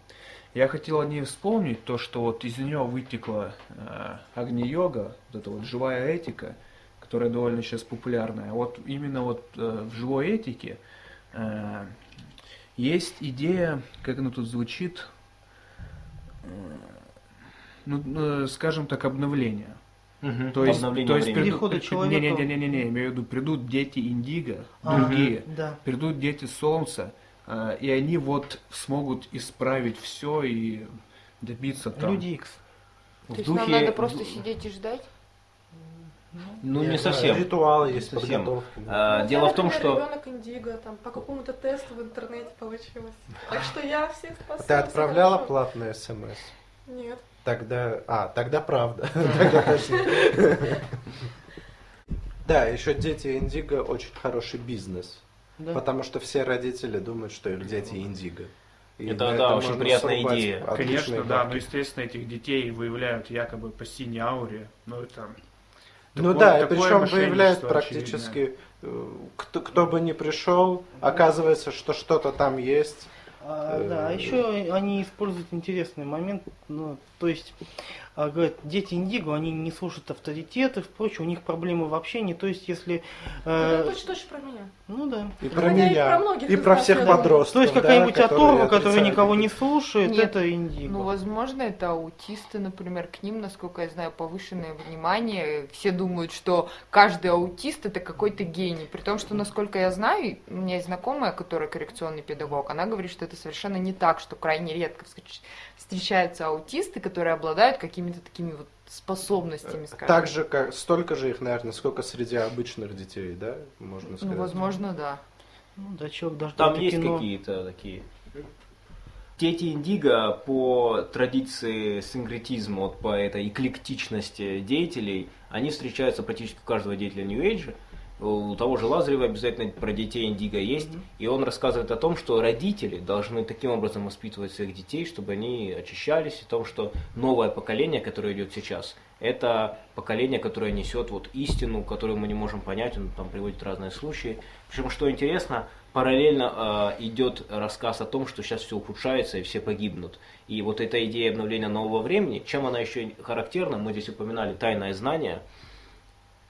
Я хотел о ней вспомнить то, что вот из нее вытекла э, Агни-йога, вот эта вот живая этика, которая довольно сейчас популярная. Вот именно вот э, в живой этике э, есть идея, как она тут звучит, э, ну, э, скажем так, обновления. Мгм. То есть, Обновление то есть придут, человека- не, не, не, не, не, имею в виду, придут дети Индиго, А, другие, Да. придут дети Солнца, э, и они вот смогут исправить все и добиться там. Люди Икс. В То есть нам духе- надо просто сидеть и ждать? Ну, не совсем. Ритуалы есть, Совсем. да. А, Ну, Дело я, в том, что... ребенок Индиго, там, по какому-то тесту в интернете получилось. Так что я всех спасаю. Ты отправляла хорошо. платные смс? Нет. Тогда, а, тогда правда. Тогда. Да, еще дети Индиго очень хороший бизнес. Потому что все родители думают, что их дети Индиго. И Это, да, очень приятная идея. Конечно, да, но естественно этих детей выявляют якобы по синей ауре, но Ну да, и такое причем выявляют практически, э, кто, кто бы ни пришел, оказывается, что что-то там есть. А, Э, да, а еще они используют интересный момент, ну, то есть, говорят, дети Индиго, они не слушают авторитеты, впрочем, у них проблемы в общении, то есть, если, Это э, точно-точно про меня. ну да, И Ну, про хотя и меня, про многих и про всех подростков. то есть да, какая-нибудь которые оторва, которая никого не это. слушает, Нет, это Индиго. Ну, возможно, это аутисты, например, к ним, насколько я знаю, повышенное внимание. Все думают, что каждый аутист это какой-то гений. При том, что, насколько я знаю, у меня есть знакомая, которая коррекционный педагог, она говорит, что это совершенно не так, что крайне редко встречаются аутисты, которые обладают какими-то такими вот способностями, скажем. Так же, как столько же их, наверное, сколько среди обычных детей, да, можно Ну, сказать. возможно, да. Ну, да, человек даже Там есть кино. какие-то такие. Дети Индиго по традиции синкретизма, вот по этой эклектичности деятелей, они встречаются практически у каждого деятеля New Age. У того же Лазарева обязательно про детей Индиго есть. И он рассказывает о том, что родители должны таким образом воспитывать своих детей, чтобы они очищались, и о том, что новое поколение, которое идет сейчас, это поколение, которое несет вот истину, которую мы не можем понять, он там приводит разные случаи. Причем, что интересно, параллельно э, идет рассказ о том, что сейчас все ухудшается и все погибнут. И вот эта идея обновления нового времени, чем она еще характерна, мы здесь упоминали тайное знание,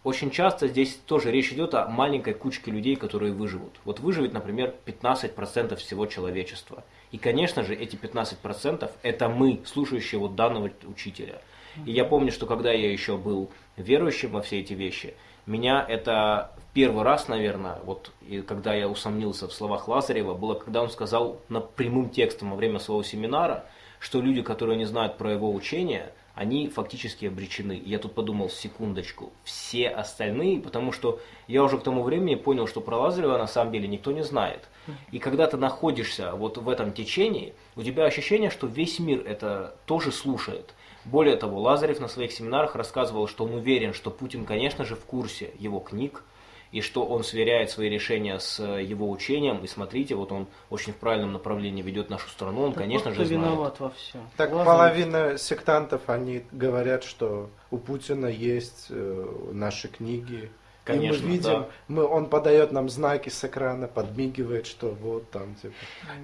очень часто здесь тоже речь идет о маленькой кучке людей, которые выживут. Вот выживет, например, 15% всего человечества. И, конечно же, эти 15% это мы, слушающие вот данного учителя. И я помню, что когда я еще был верующим во все эти вещи, меня это в первый раз, наверное, вот и когда я усомнился в словах Лазарева, было, когда он сказал на прямым текстом во время своего семинара, что люди, которые не знают про его учение, они фактически обречены. Я тут подумал, секундочку, все остальные, потому что я уже к тому времени понял, что про Лазарева на самом деле никто не знает. И когда ты находишься вот в этом течении, у тебя ощущение, что весь мир это тоже слушает. Более того, Лазарев на своих семинарах рассказывал, что он уверен, что Путин, конечно же, в курсе его книг, и что он сверяет свои решения с э, его учением. И смотрите, вот он очень в правильном направлении ведет нашу страну, он, Так конечно вот же, знает. виноват во всем. Так Лазарев. половина сектантов, они говорят, что у Путина есть э, наши книги. Конечно, и мы видим, да. мы, он подает нам знаки с экрана, подмигивает, что вот там, типа,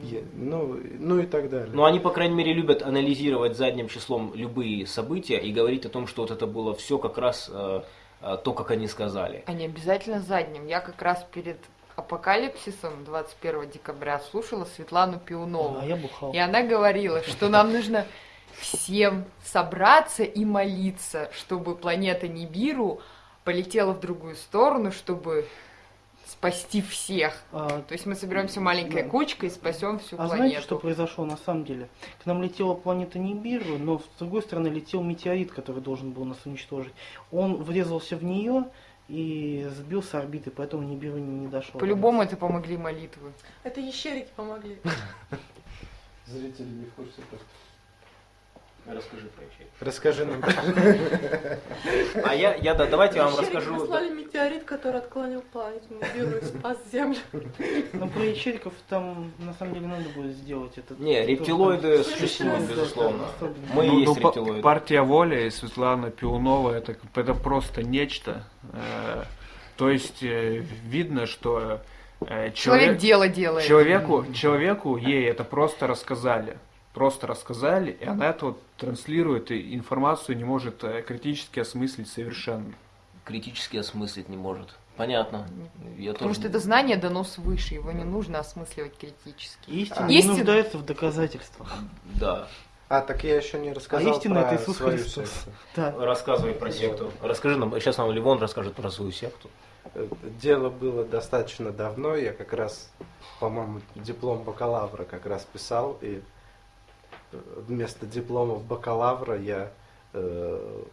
е- ну, ну и так далее. Но они, по крайней мере, любят анализировать задним числом любые события и говорить о том, что вот это было все как раз э, то, как они сказали. А не обязательно задним. Я как раз перед апокалипсисом 21 декабря слушала Светлану Пиунову. А я бухал. И она говорила, что нам нужно всем собраться и молиться, чтобы планета Нибиру полетела в другую сторону, чтобы спасти всех. А, То есть мы соберемся маленькой Да. кучкой и спасем всю А планету. знаете, что произошло на самом деле? К нам летела планета Нибиру, но с другой стороны летел метеорит, который должен был нас уничтожить. Он врезался в нее и сбил с орбиты, поэтому Нибиру не, не дошел. По-любому это помогли молитвы. Это ящерики помогли. Зрители не в курсе просто. Расскажи про ячейку. Расскажи нам. А я, я да, давайте я вам расскажу. послали метеорит, который отклонил планету и спас Землю. Но про ячериков там на самом деле надо будет сделать это. Не, рептилоиды существуют, безусловно. Мы Ну, есть ну, па- рептилоиды. партия воли и Светлана Пиунова это, это просто нечто. Э, то есть э, видно, что э, Человек человек, дело делает. человеку, человеку ей это просто рассказали. Просто рассказали, и она это вот транслирует, и информацию не может э, критически осмыслить совершенно. Критически осмыслить не может. Понятно. Я Потому тоже- что это знание дано свыше, его не нужно осмысливать критически. Истина Истина- не нуждается в доказательствах. Да. А, так я еще не рассказал истина про это Иисус свою Христос. секту. Да. Рассказывай про секту. Расскажи нам, сейчас нам Ливон расскажет про свою секту. Э, Дело было достаточно давно, я как раз, по-моему, диплом бакалавра как раз писал, и вместо дипломов бакалавра я э,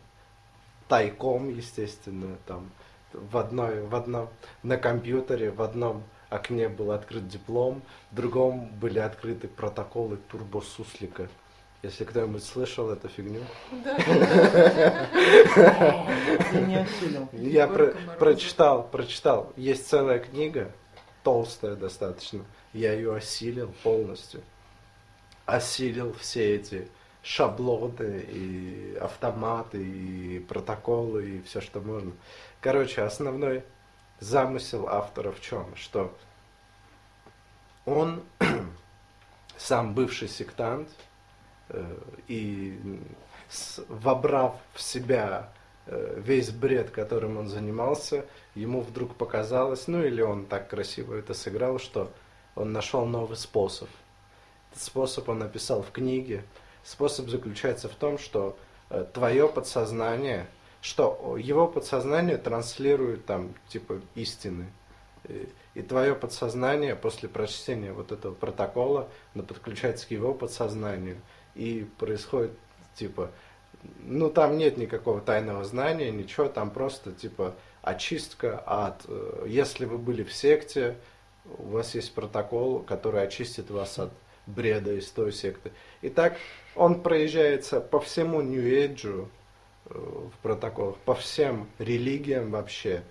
тайком, естественно, там в одной, в одном, на компьютере, в одном окне был открыт диплом, в другом были открыты протоколы турбосуслика. Если кто-нибудь слышал эту фигню. Да. Я прочитал, прочитал. Есть целая книга, толстая достаточно. Я ее осилил полностью. Осилил все эти шаблоны и автоматы и протоколы и все, что можно. Короче, основной замысел автора в чем? Что он сам бывший сектант э, и вобрав в себя э, весь бред, которым он занимался, ему вдруг показалось, ну или он так красиво это сыграл, что он нашел новый способ. Способ он написал в книге. Способ заключается в том, что э, твое подсознание, что его подсознание транслирует там типа истины. И, твое подсознание после прочтения вот этого протокола подключается к его подсознанию. И происходит типа, ну там нет никакого тайного знания, ничего, там просто типа очистка от, э, если вы были в секте, у вас есть протокол, который очистит вас от бреда из той секты. Итак, он проезжается по всему Нью-Эйджу э, в протоколах, по всем религиям вообще,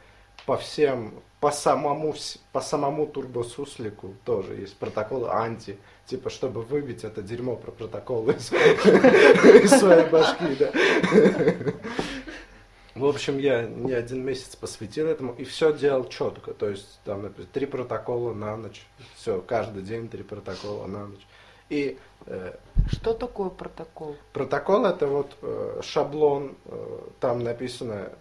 по всем, по самому, по самому турбосуслику тоже есть протоколы анти, типа, чтобы выбить это дерьмо про протоколы из, своей башки, да. В общем, я не один месяц посвятил этому и все делал четко. То есть, там, например, три протокола на ночь. Все, каждый день три протокола на ночь. И э, Что такое протокол? протокол это вот э, шаблон, э, там написано,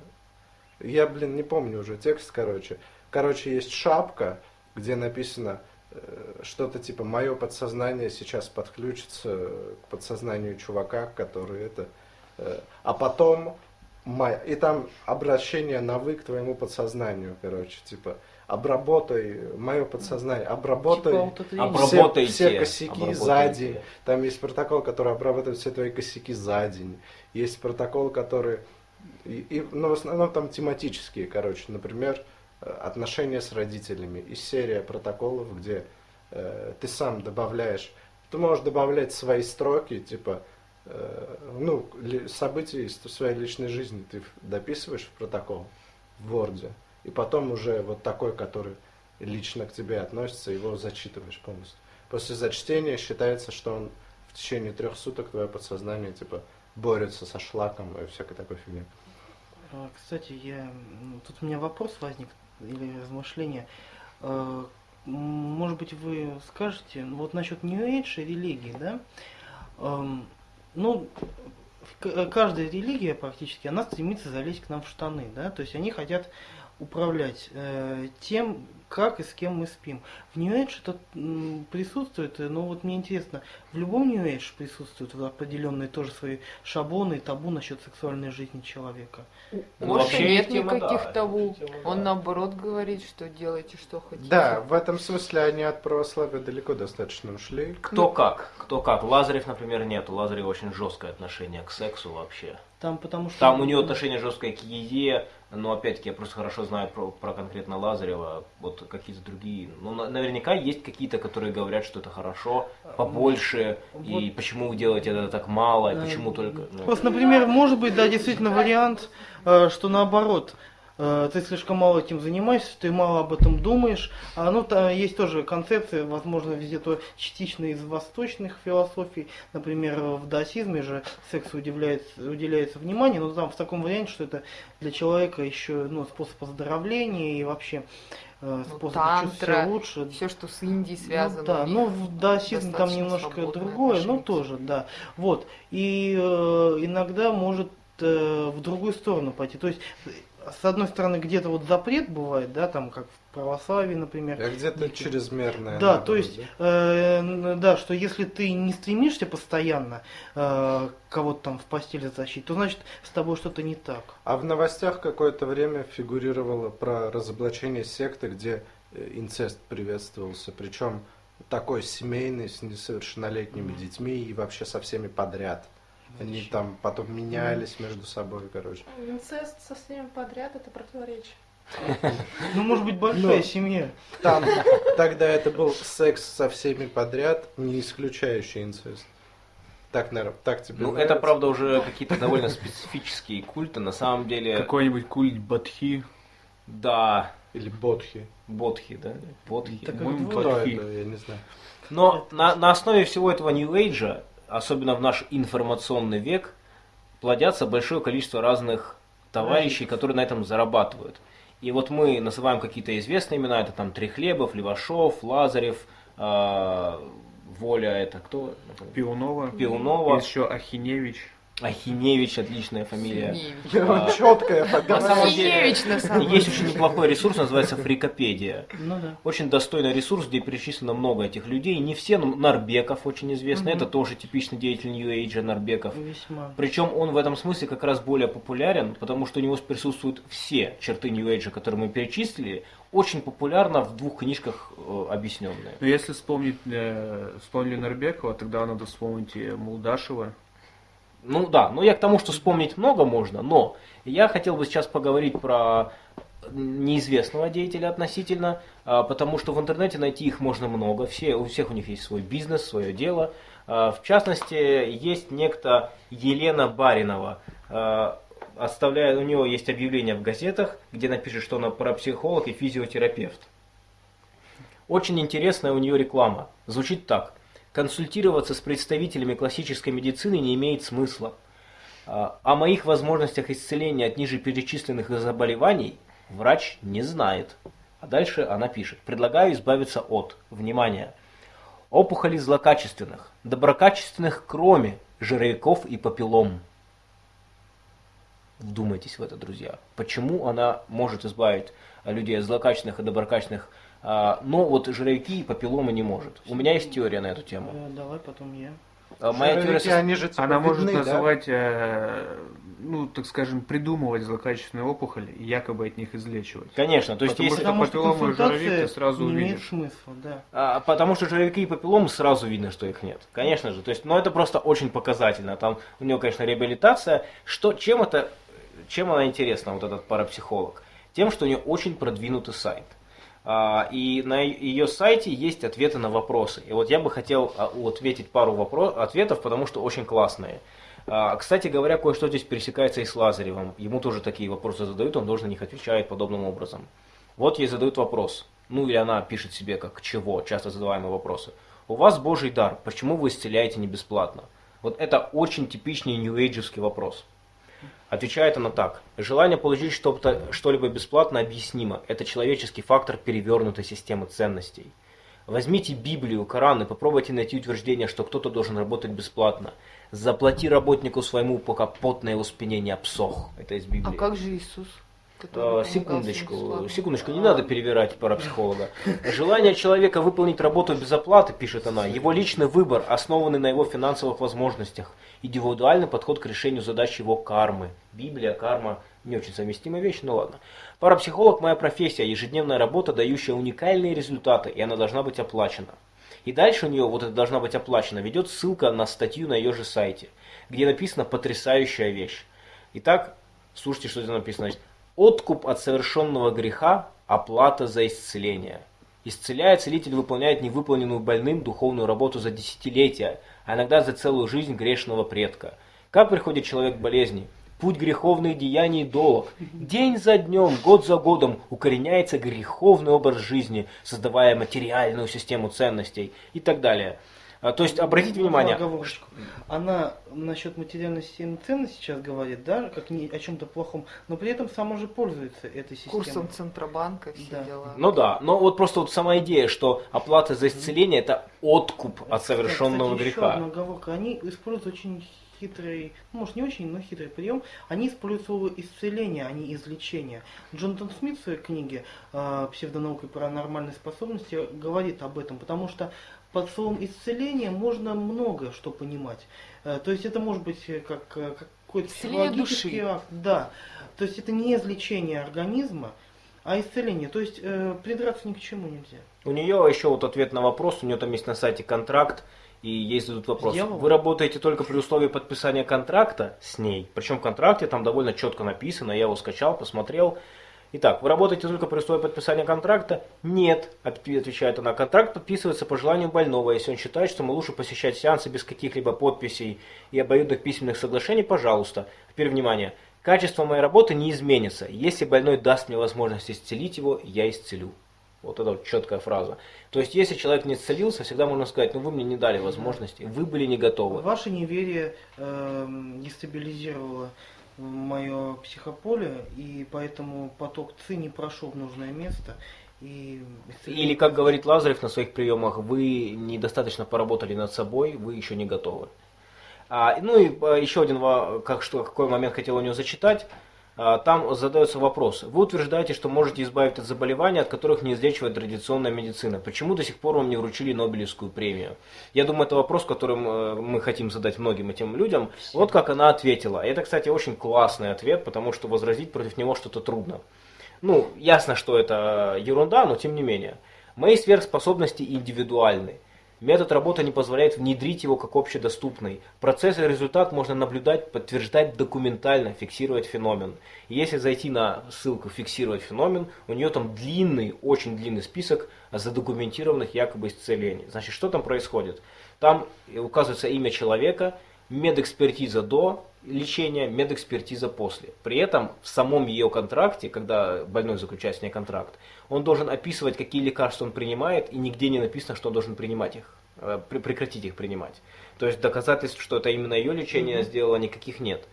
я, блин, не помню уже текст, короче. Короче, есть шапка, где написано э, что-то типа «Мое подсознание сейчас подключится к подсознанию чувака, который это...» э, А потом Май. И там обращение на вы к твоему подсознанию, короче, типа обработай мое подсознание, обработай Типа все, все косяки за день. Там есть протокол, который обрабатывает все твои косяки за день. Есть протокол, который, и, и- ну, в основном там тематические, короче, например, э, отношения с родителями. И серия протоколов, где э, ты сам добавляешь, ты можешь добавлять свои строки, типа, ну, ли- события из своей личной жизни ты дописываешь в протокол в Word, и потом уже вот такой, который лично к тебе относится, его зачитываешь полностью. После зачтения считается, что он в течение трех суток твое подсознание типа борется со шлаком и всякой такой фигней. А, Кстати, я тут у меня вопрос возник или размышление. Э, Может быть, вы скажете, ну, вот насчет New Age и религии, да? Ну, к- каждая религия практически, она стремится залезть к нам в штаны, да? То есть они хотят управлять э, тем, как и с кем мы спим. В New Age это м, присутствует, э, но вот мне интересно, в любом New Age присутствуют определенные тоже свои шаблоны и табу насчет сексуальной жизни человека. Ну, вообще нет тема, никаких да, табу. тема, Он да. наоборот говорит, что делайте, что хотите. Да, в этом смысле они от православия далеко достаточно ушли. Кто как, кто как. Лазарев, например, нет. У Лазарева очень жесткое отношение к сексу вообще. Там потому что... Там у него отношение жесткое к еде, но опять-таки я просто хорошо знаю про, про конкретно Лазарева, вот какие-то другие. Ну, на- наверняка есть какие-то, которые говорят, что это хорошо, побольше, и Вот. почему вы делаете это так мало, и почему только... ну, Просто, например, может быть, да, действительно вариант, э, что наоборот, ты слишком мало этим занимаешься, ты мало об этом думаешь. А, ну, там есть тоже концепция, возможно, везде то частично из восточных философий. Например, в даосизме же сексу уделяется, уделяется внимание, но там в таком варианте, что это для человека еще ну, способ оздоровления и вообще э, Ну, способ тантра, чувствовать себя лучше. Все, что с Индией Ну связано. да, у них ну в даосизме там немножко другое, но отношения. тоже, да. Вот. И э, иногда может э, в другую сторону пойти. То есть, э, с одной стороны, где-то вот запрет бывает, да, там как в православии, например. А где-то Некий- чрезмерное. Да, наоборот, то есть, да? э, да, что если ты не стремишься постоянно э, кого-то там в постели затащить, то значит с тобой что-то не так. А в новостях какое-то время фигурировало про разоблачение секты, где э, инцест приветствовался, причем такой семейный, с несовершеннолетними детьми и вообще со всеми подряд. Они там потом менялись между собой, короче. Инцест со всеми подряд это противоречие. Ну, может быть, большая Но- семья. Там тогда это был секс со всеми подряд, не исключающий инцест. Так, наверное, так тебе Ну, нравится? это, правда, уже какие-то довольно специфические культы. На самом деле, Какой-нибудь культ Бадхи. да, Или бодхи. бодхи, да? Бодхи. Так Кто Бадхи. это, я не знаю. Но на, на основе всего этого New Age, особенно в наш информационный век, плодятся большое количество разных товарищей, которые на этом зарабатывают. И вот мы называем какие-то известные имена, это там Трехлебов, Левашов, Лазарев, э, Воля, это кто? Пиунова. Пиунова. Есть еще Ахиневич. Ахиневич, отличная фамилия. А, Четкая На самом деле, Ахиневич, на самом есть очень неплохой ресурс, называется Фрикопедия. Ну да. Очень достойный ресурс, где перечислено много этих людей. Не все, но Нарбеков очень известный. Это тоже типичный деятель New Age Нарбеков. Весьма. Причем он в этом смысле как раз более популярен, потому что у него присутствуют все черты New Age, которые мы перечислили, очень популярно в двух книжках э, объясненные. Но если вспомнить, э, вспомнили Нарбекова, тогда надо вспомнить и Мулдашева. Ну да, но я к тому, что вспомнить много можно, но я хотел бы сейчас поговорить про неизвестного деятеля относительно, а, потому что в интернете найти их можно много, все, у всех у них есть свой бизнес, свое дело. А, В частности, есть некто Елена Баринова. А, Оставляет, у нее есть объявление в газетах, где напишет, что она парапсихолог и физиотерапевт. Очень интересная у нее реклама. Звучит так. Консультироваться с представителями классической медицины не имеет смысла. А, О моих возможностях исцеления от ниже перечисленных заболеваний врач не знает. А дальше она пишет. Предлагаю избавиться от, внимание, опухолей злокачественных, доброкачественных кроме жировиков и папиллом. Вдумайтесь в это, друзья. Почему она может избавить людей от злокачественных и доброкачественных, но вот жировики и папилломы не может? У меня есть теория на эту тему. Э, Давай потом я. А, Моя теория Жировики, сос- они же типа Она может видны, да? называть, э, ну, так скажем, придумывать злокачественные опухоли и якобы от них излечивать. Конечно, то есть Потому если... Потому что папиллома и жировик ты сразу не имеет увидишь. смысла, да. А, потому что жировики и папилломы сразу видно, что их нет. Конечно же. То есть, но это просто очень показательно. Там у него, конечно, реабилитация. Что, чем это, чем она интересна, вот этот парапсихолог? Тем, что у нее очень продвинутый сайт. А, и на ее сайте есть ответы на вопросы. И вот я бы хотел а, ответить пару вопро- ответов, потому что очень классные. А, Кстати говоря, кое-что здесь пересекается и с Лазаревым. Ему тоже такие вопросы задают, он должен на них отвечает подобным образом. Вот ей задают вопрос. Ну или она пишет себе как чего, часто задаваемые вопросы. У вас Божий дар, почему вы исцеляете не бесплатно? Вот это очень типичный нью-эйджевский вопрос. Отвечает она так. Желание получить что-то, что-либо бесплатно объяснимо. Это человеческий фактор перевернутой системы ценностей. Возьмите Библию, Коран и попробуйте найти утверждение, что кто-то должен работать бесплатно. Заплати работнику своему, пока потное успенение обсох. Это из Библии. А как же Иисус? Который всем Секундочку, секундочку, не надо перебирать парапсихолога. Желание человека выполнить работу без оплаты, пишет она, его личный выбор, основанный на его финансовых возможностях, индивидуальный подход к решению задач его кармы. Библия, карма, не очень совместимая вещь, ну ладно. Парапсихолог – моя профессия, ежедневная работа, дающая уникальные результаты, и она должна быть оплачена. И дальше у нее вот это должна быть оплачена, ведет ссылка на статью на ее же сайте, где написана потрясающая вещь. Итак, слушайте, что здесь написано. Значит, Откуп от совершенного греха – оплата за исцеление. Исцеляя, целитель выполняет невыполненную больным духовную работу за десятилетия, а иногда за целую жизнь грешного предка. Как приходит человек к болезни? Путь греховных деяний долг. День за днем, год за годом укореняется греховный образ жизни, создавая материальную систему ценностей и так далее. А, То есть, обратите Ну, внимание, оговорочку. Она насчет материальной системы ценностей сейчас говорит, да, как не о чем-то плохом, но при этом сама же пользуется этой системой. Курсом Центробанка, все Да. дела. Ну да, но вот просто вот сама идея, что оплата за исцеление это откуп от совершенного Кстати, еще греха. одна оговорка. Они используют очень хитрый, ну, может не очень, но хитрый прием. Они используют слово исцеление, а не излечение. Джонатан Смит в своей книге э, «Псевдонаука и паранормальные способности» говорит об этом, потому что под словом исцеление можно много что понимать. Э, то есть это может быть э, как, э, как какой-то психологический души. акт. Да. То есть это не излечение организма, а исцеление. То есть э, придраться ни к чему нельзя. У нее еще вот ответ на вопрос, у нее там есть на сайте контракт, и ей задают вопрос. Дьявол? Вы работаете только при условии подписания контракта с ней. Причем в контракте там довольно четко написано, я его скачал, посмотрел. Итак, вы работаете только при условии подписания контракта? Нет, отвечает она. Контракт подписывается по желанию больного. Если он считает, что ему лучше посещать сеансы без каких-либо подписей и обоюдных письменных соглашений, пожалуйста. Теперь внимание. Качество моей работы не изменится. Если больной даст мне возможность исцелить его, я исцелю. Вот это вот четкая фраза. То есть, если человек не исцелился, всегда можно сказать, ну вы мне не дали возможности, вы были не готовы. Ваше неверие э, дестабилизировало мое психополе, и поэтому поток ЦИ не прошел в нужное место. И Или, как говорит Лазарев на своих приемах, вы недостаточно поработали над собой, вы еще не готовы. А, ну и а, еще один, как, что, какой момент хотел у него зачитать. А, там задается вопрос. Вы утверждаете, что можете избавить от заболеваний, от которых не излечивает традиционная медицина. Почему до сих пор вам не вручили Нобелевскую премию? Я думаю, это вопрос, который мы хотим задать многим этим людям. Вот как она ответила. И это, кстати, очень классный ответ, потому что возразить против него что-то трудно. Ну, ясно, что это ерунда, но тем не менее. Мои сверхспособности индивидуальны. Метод работы не позволяет внедрить его как общедоступный. Процесс и результат можно наблюдать, подтверждать документально, фиксировать феномен. Если зайти на ссылку «фиксировать феномен», у нее там длинный, очень длинный список задокументированных якобы исцелений. Значит, что там происходит? Там указывается имя человека, медэкспертиза до лечения, медэкспертиза после. При этом в самом ее контракте, когда больной заключает с ней контракт, он должен описывать, какие лекарства он принимает, и нигде не написано, что он должен принимать их, э, пре- прекратить их принимать. То есть доказательств, что это именно ее лечение сделало, никаких нет.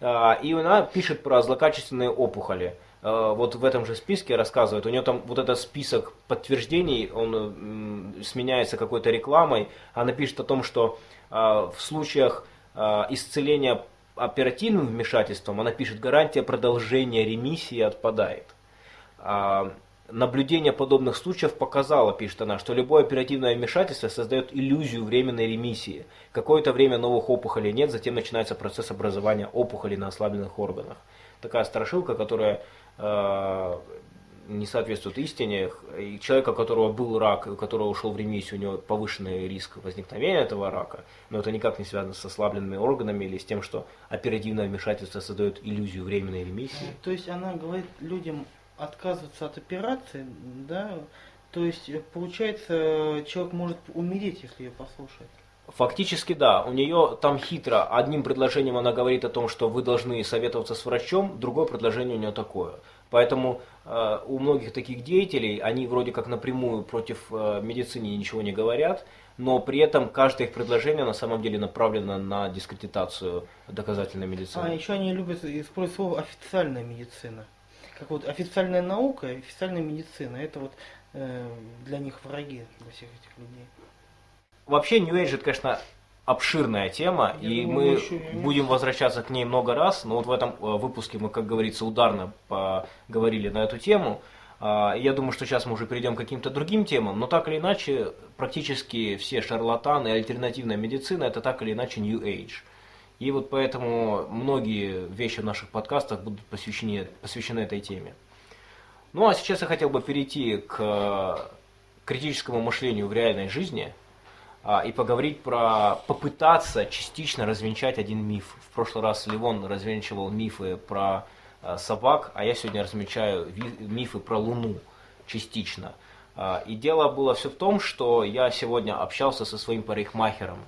А, И она пишет про злокачественные опухоли. А, Вот в этом же списке рассказывает, у нее там вот этот список подтверждений, он сменяется какой-то рекламой. Она пишет о том, что в случаях а, исцеления оперативным вмешательством, она пишет, гарантия продолжения ремиссии отпадает. А, Наблюдение подобных случаев показало, пишет она, что любое оперативное вмешательство создает иллюзию временной ремиссии. Какое-то время новых опухолей нет, затем начинается процесс образования опухолей на ослабленных органах. Такая страшилка, которая не соответствует истине. И человека, у которого был рак, у которого ушел в ремиссию, у него повышенный риск возникновения этого рака, но это никак не связано с ослабленными органами или с тем, что оперативное вмешательство создает иллюзию временной ремиссии. То есть она говорит людям отказываться от операции, да? То есть э, получается человек может умереть, если ее послушать. Фактически да, у нее там хитро. Одним предложением она говорит о том, что вы должны советоваться с врачом, другое предложение у нее такое. Поэтому у многих таких деятелей, они вроде как напрямую против э, медицины ничего не говорят, но при этом каждое их предложение на самом деле направлено на дискредитацию доказательной медицины. А еще они любят использовать слово официальная медицина. Как вот официальная наука и официальная медицина. Это вот э, для них враги, для всех этих людей. Вообще New Age это, конечно, обширная тема, Я и думаю, мы еще будем возвращаться к ней много раз, но вот в этом э, выпуске мы, как говорится, ударно поговорили на эту тему. А, Я думаю, что сейчас мы уже перейдем к каким-то другим темам, но так или иначе, практически все шарлатаны и альтернативная медицина это так или иначе New Age. И вот поэтому многие вещи в наших подкастах будут посвящены, посвящены этой теме. Ну а сейчас я хотел бы перейти к э, критическому мышлению в реальной жизни и поговорить про попытаться частично развенчать один миф. В прошлый раз Ливон развенчивал мифы про а, собак, а я сегодня развенчаю ви- мифы про Луну частично. А, И дело было все в том, что я сегодня общался со своим парикмахером.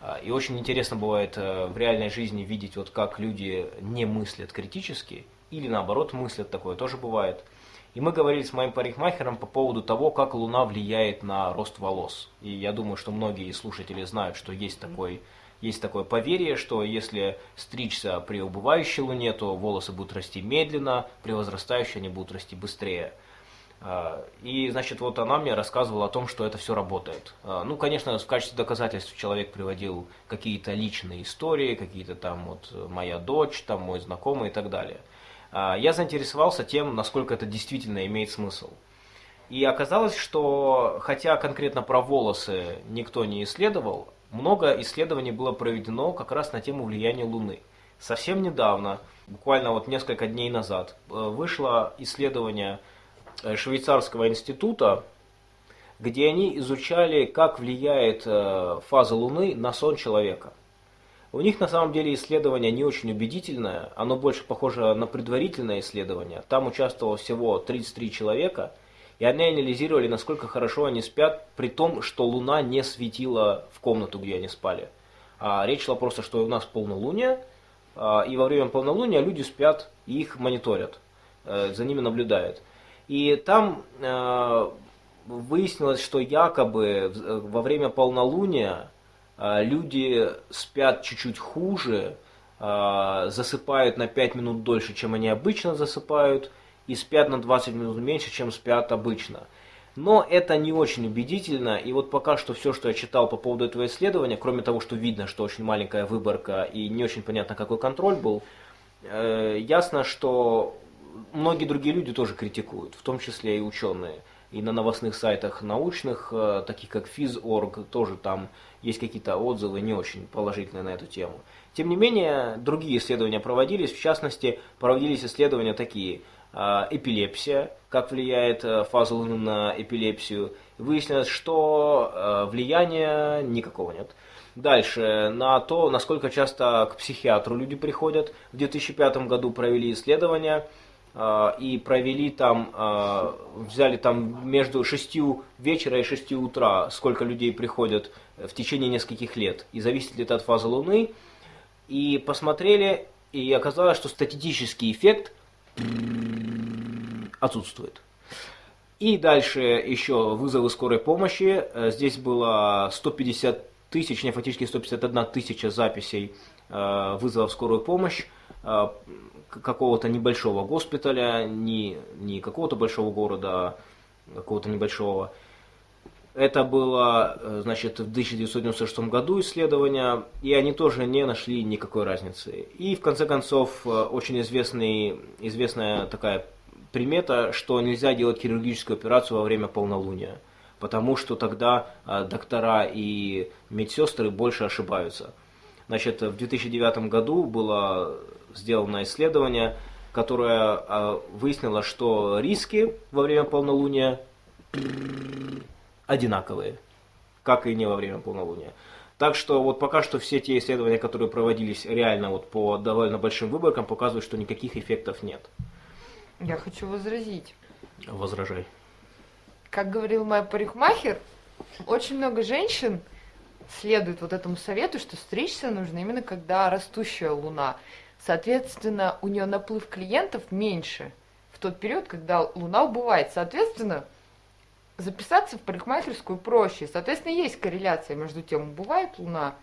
А, И очень интересно бывает э, в реальной жизни видеть, вот как люди не мыслят критически, или наоборот мыслят, такое тоже бывает. И мы говорили с моим парикмахером по поводу того, как Луна влияет на рост волос. И я думаю, что многие слушатели знают, что есть такой есть такое поверье, что если стричься при убывающей луне, то волосы будут расти медленно, при возрастающей они будут расти быстрее. А, И, значит, вот она мне рассказывала о том, что это все работает. А, Ну, конечно, в качестве доказательств человек приводил какие-то личные истории, какие-то там вот моя дочь, там мой знакомый и так далее. А, Я заинтересовался тем, насколько это действительно имеет смысл. И оказалось, что хотя конкретно про волосы никто не исследовал, много исследований было проведено как раз на тему влияния Луны. Совсем недавно, буквально вот несколько дней назад, э, вышло исследование э, швейцарского института, где они изучали, как влияет э, фаза Луны на сон человека. У них на самом деле исследование не очень убедительное, оно больше похоже на предварительное исследование. Там участвовало всего 33 человека, и они анализировали, насколько хорошо они спят, при том, что Луна не светила в комнату, где они спали. А речь шла просто, что у нас полнолуние, а, и во время полнолуния люди спят и их мониторят, э, за ними наблюдают. И там э, выяснилось, что якобы в- во время полнолуния э, люди спят чуть-чуть хуже, э, засыпают на 5 минут дольше, чем они обычно засыпают, и спят на 20 минут меньше, чем спят обычно. Но это не очень убедительно, и вот пока что все, что я читал по поводу этого исследования, кроме того, что видно, что очень маленькая выборка и не очень понятно, какой контроль был, э, ясно, что многие другие люди тоже критикуют, в том числе и ученые. И на новостных сайтах научных, э, таких как Phys.org, тоже там есть какие-то отзывы не очень положительные на эту тему. Тем не менее, другие исследования проводились, в частности, проводились исследования такие – а, эпилепсия, как влияет э, фаза Луны на эпилепсию. Выяснилось, что э, влияния никакого нет. Дальше, на то, насколько часто к психиатру люди приходят. В 2005 году провели исследования и провели там, э, взяли там между 6 вечера и 6 утра, сколько людей приходят в течение нескольких лет. И зависит ли это от фазы Луны. И посмотрели, и оказалось, что статистический эффект отсутствует. И дальше еще вызовы скорой помощи. Э, Здесь было 150 тысяч, не фактически 151 тысяча записей э, вызовов скорую помощь э, какого-то небольшого госпиталя, не, не какого-то большого города, а какого-то небольшого. Это было, э, значит, в 1996 году исследование, и они тоже не нашли никакой разницы. И в конце концов, э, очень известный, известная такая примета, что нельзя делать хирургическую операцию во время полнолуния, потому что тогда э, доктора и медсестры больше ошибаются. Значит, в 2009 году было сделано исследование, которое э, выяснило, что риски во время полнолуния одинаковые, как и не во время полнолуния. Так что вот пока что все те исследования, которые проводились реально вот по довольно большим выборкам, показывают, что никаких эффектов нет. Я хочу возразить. Возражай. Как говорил моя парикмахер, очень много женщин следует вот этому совету, что стричься нужно именно когда растущая луна. Соответственно, у нее наплыв клиентов меньше в тот период, когда луна убывает. Соответственно, записаться в парикмахерскую проще. Соответственно, есть корреляция между тем, убывает луна,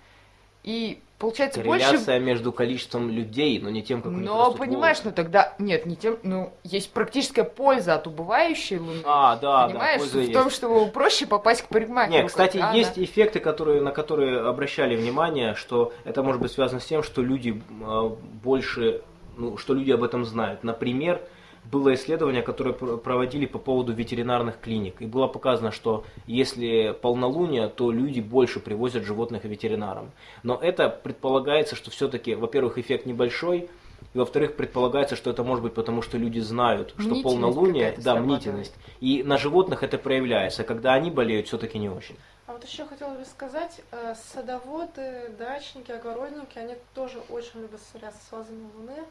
и получается больше... Корреляция между количеством людей, но не тем, как у них Но понимаешь, волосы. ну тогда нет, не тем, ну есть практическая польза от убывающей луны. А, да, Понимаешь, да, польза в есть. том, чтобы проще попасть к парикмахеру. Не, кстати, когда есть она- эффекты, которые, на которые обращали внимание, что это может быть связано с тем, что люди э, больше, ну, что люди об этом знают. Например, было исследование, которое пр- проводили по поводу ветеринарных клиник. И было показано, что если полнолуние, то люди больше привозят животных ветеринарам. Но это предполагается, что все-таки, во-первых, эффект небольшой, и во-вторых, предполагается, что это может быть потому, что люди знают, что Мнительность полнолуние, да, мнительность. И на животных это проявляется. Когда они болеют, все-таки не очень. А вот еще хотела бы сказать, э, садоводы, дачники, огородники, они тоже очень любят сверяться с фазами Луны.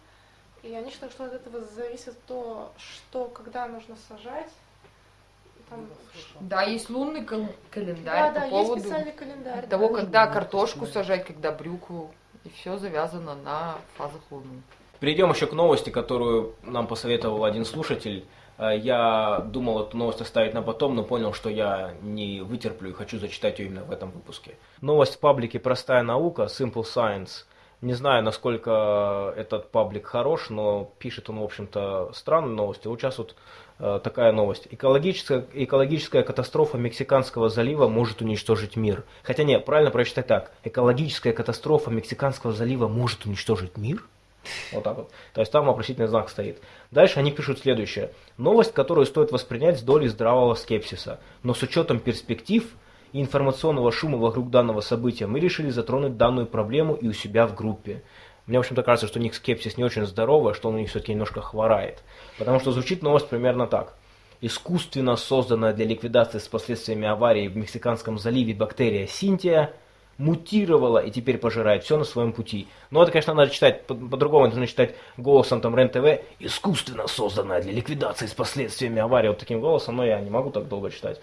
И они считают, что от этого зависит то, что, когда нужно сажать. Там, Да, есть лунный кал- да, календарь да, по есть поводу специальный календарь. того, да. когда картошку сажать, когда брюкву. И все завязано на фазах луны. Перейдем еще к новости, которую нам посоветовал один слушатель. Э, Я думал эту новость оставить на потом, но понял, что я не вытерплю и хочу зачитать ее именно в этом выпуске. Новость в паблике «Простая наука» Simple Science. Не знаю, насколько этот паблик хорош, но пишет он, в общем-то, странные новости. Вот сейчас вот э, такая новость. Экологическая, экологическая катастрофа Мексиканского залива может уничтожить мир. Хотя нет, правильно прочитать так. Экологическая катастрофа Мексиканского залива может уничтожить мир? Вот так вот. То есть там вопросительный знак стоит. Дальше они пишут следующее. Новость, которую стоит воспринять с долей здравого скепсиса. Но с учетом перспектив и информационного шума вокруг данного события мы решили затронуть данную проблему и у себя в группе. Мне, в общем-то, кажется, что у них скепсис не очень здоровый, а что он у них все-таки немножко хворает. Потому что звучит новость примерно так. Искусственно созданная для ликвидации с последствиями аварии в Мексиканском заливе бактерия Синтия мутировала и теперь пожирает все на своем пути. Но это, конечно, надо читать по- по-другому, это нужно читать голосом там РЕН-ТВ, искусственно созданная для ликвидации с последствиями аварии, вот таким голосом, но я не могу так долго читать.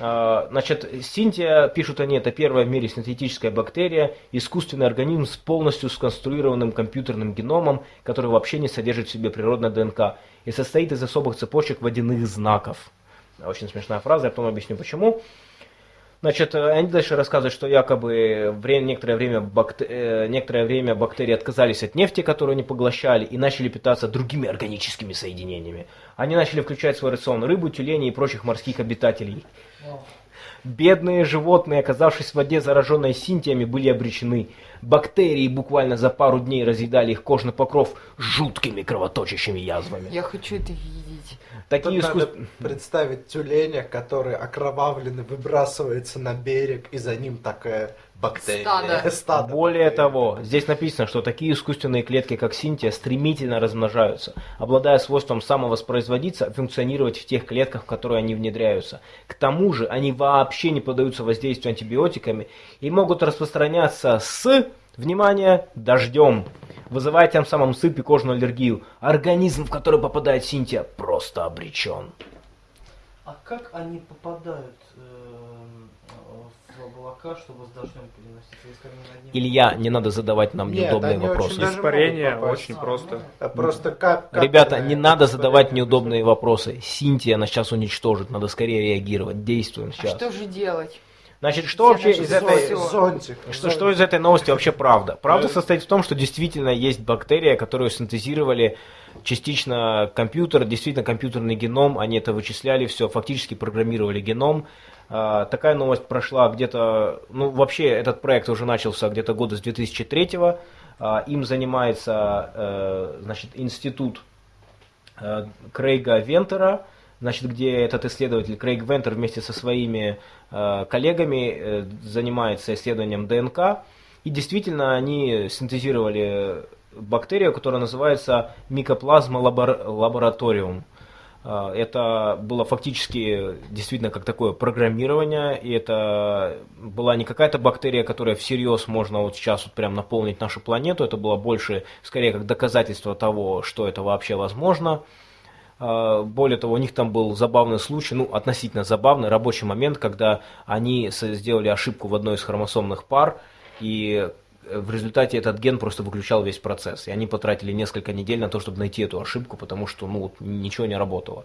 А, Значит, Синтия, пишут они, это первая в мире синтетическая бактерия, искусственный организм с полностью сконструированным компьютерным геномом, который вообще не содержит в себе природной ДНК и состоит из особых цепочек водяных знаков. Очень смешная фраза, я потом объясню почему. Значит, э, они дальше рассказывают, что якобы вре- некоторое, время бакте- э, некоторое время бактерии отказались от нефти, которую они поглощали, и начали питаться другими органическими соединениями. Они начали включать в свой рацион рыбу, тюленей и прочих морских обитателей. Бедные животные, оказавшись в воде, зараженной синтиями, были обречены. Бактерии буквально за пару дней разъедали их кожный покров жуткими кровоточащими язвами. Я хочу это видеть. Такие Тут надо искус- представить тюленя, который окровавленный выбрасывается на берег, и за ним такая бактерия. Стадо. Стадо Более того, здесь написано, что такие искусственные клетки, как синтия, стремительно размножаются, обладая свойством самовоспроизводиться, функционировать в тех клетках, в которые они внедряются. К тому же, они вообще не поддаются воздействию антибиотиками и могут распространяться с, внимание, дождем, вызывая тем самым сыпь и кожную аллергию. Организм, в который попадает синтия, просто обречен. А как они попадают облака, чтобы с дождем переноситься? Если они над ним- Илья, не надо задавать нам Нет, неудобные они вопросы. очень Испарение очень просто. А просто как... как Ребята, не надо задавать неудобные вопросы. Синтия нас сейчас уничтожит, надо скорее реагировать. Действуем А сейчас. что же делать? Значит, что вообще из этой... Зонтик. Что, что из этой новости вообще правда? Правда состоит в том, что действительно есть бактерия, которую синтезировали частично компьютер, действительно компьютерный геном, они это вычисляли, все, фактически программировали геном. А, такая новость прошла где-то, ну вообще этот проект уже начался где-то года с 2003 А, им занимается, э, значит, институт э, Крейга Вентера, значит, где этот исследователь Крейг Вентер вместе со своими э, коллегами занимается исследованием ДНК. И действительно они синтезировали бактерию, которая называется микоплазма лабор- лабораториум. Э, Это было фактически действительно как такое программирование, и это была не какая-то бактерия, которая всерьез можно вот сейчас вот прям наполнить нашу планету, это было больше, скорее, как доказательство того, что это вообще возможно. А, Более того, у них там был забавный случай, ну, относительно забавный рабочий момент, когда они сделали ошибку в одной из хромосомных пар, и в результате этот ген просто выключал весь процесс. И они потратили несколько недель на то, чтобы найти эту ошибку, потому что, ну, вот ничего не работало.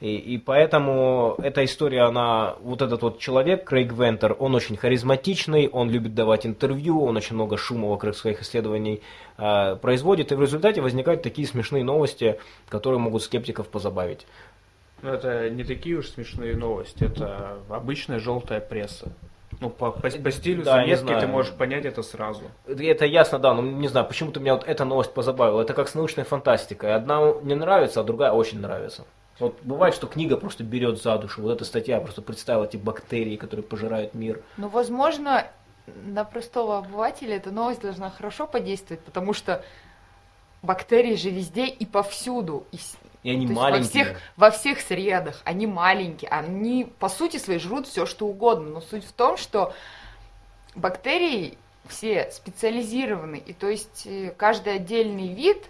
И, и поэтому эта история, она, вот этот вот человек, Крейг Вентер, он очень харизматичный, он любит давать интервью, он очень много шума вокруг своих исследований э, производит, и в результате возникают такие смешные новости, которые могут скептиков позабавить. Но это не такие уж смешные новости, это обычная желтая пресса. Ну, по, по, по стилю Да, заметки знаю. ты можешь понять это сразу. Это ясно, да, но не знаю, почему-то меня вот эта новость позабавила. Это как с научной фантастикой. Одна не нравится, а другая очень нравится. Вот бывает, что книга просто берет за душу. Вот эта статья просто представила эти бактерии, которые пожирают мир. Ну, возможно, на простого обывателя эта новость должна хорошо подействовать, потому что бактерии же везде и повсюду. И И они то маленькие. Во всех, во всех средах. Они маленькие. Они, по сути своей, жрут все, что угодно. Но суть в том, что бактерии все специализированы. И то есть э, каждый отдельный вид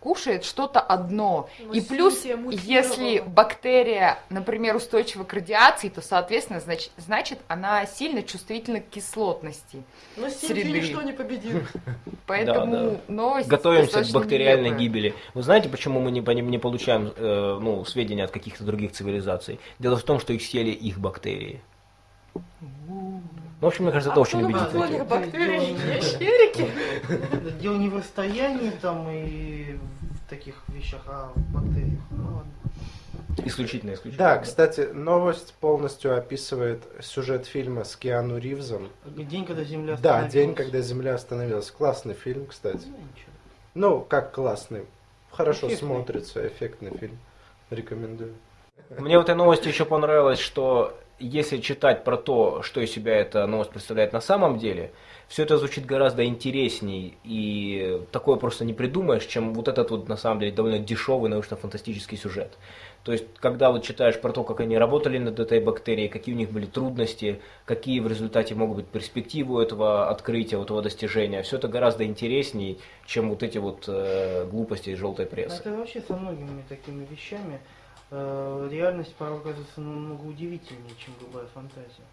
кушает что-то одно. Но И плюс, если бактерия, например, устойчива к радиации, то, соответственно, значит, значит она сильно чувствительна к кислотности. Но среды. ничто не победит. Поэтому новость Готовимся к бактериальной нелепая. гибели. Вы знаете, почему мы не, не получаем э, ну, сведения от каких-то других цивилизаций? Дело в том, что их съели их бактерии. Ну, в общем, мне кажется, это А очень убедительно. балконе бактерии, ящерики? Дело не в расстоянии там и в таких вещах, а в бактериях. Ну ладно. Исключительно, исключительно. Да, кстати, новость полностью описывает сюжет фильма с Киану Ривзом. День, когда Земля Да, остановилась. день, когда Земля остановилась. Классный фильм, кстати. Ну. Ну, как классный. Хорошо Эффектный. смотрится, эффектный фильм. Рекомендую. Мне в этой новости еще понравилось, что если читать про то, что из себя эта новость представляет на самом деле, все это звучит гораздо интересней, и такое просто не придумаешь, чем вот этот вот, на самом деле, довольно дешевый научно-фантастический сюжет. То есть, когда вот читаешь про то, как они работали над этой бактерией, какие у них были трудности, какие в результате могут быть перспективы у этого открытия, у этого достижения, все это гораздо интереснее, чем вот эти вот э, глупости желтой прессы. Это вообще со многими такими вещами реальность порой оказывается намного удивительнее, чем любая фантазия.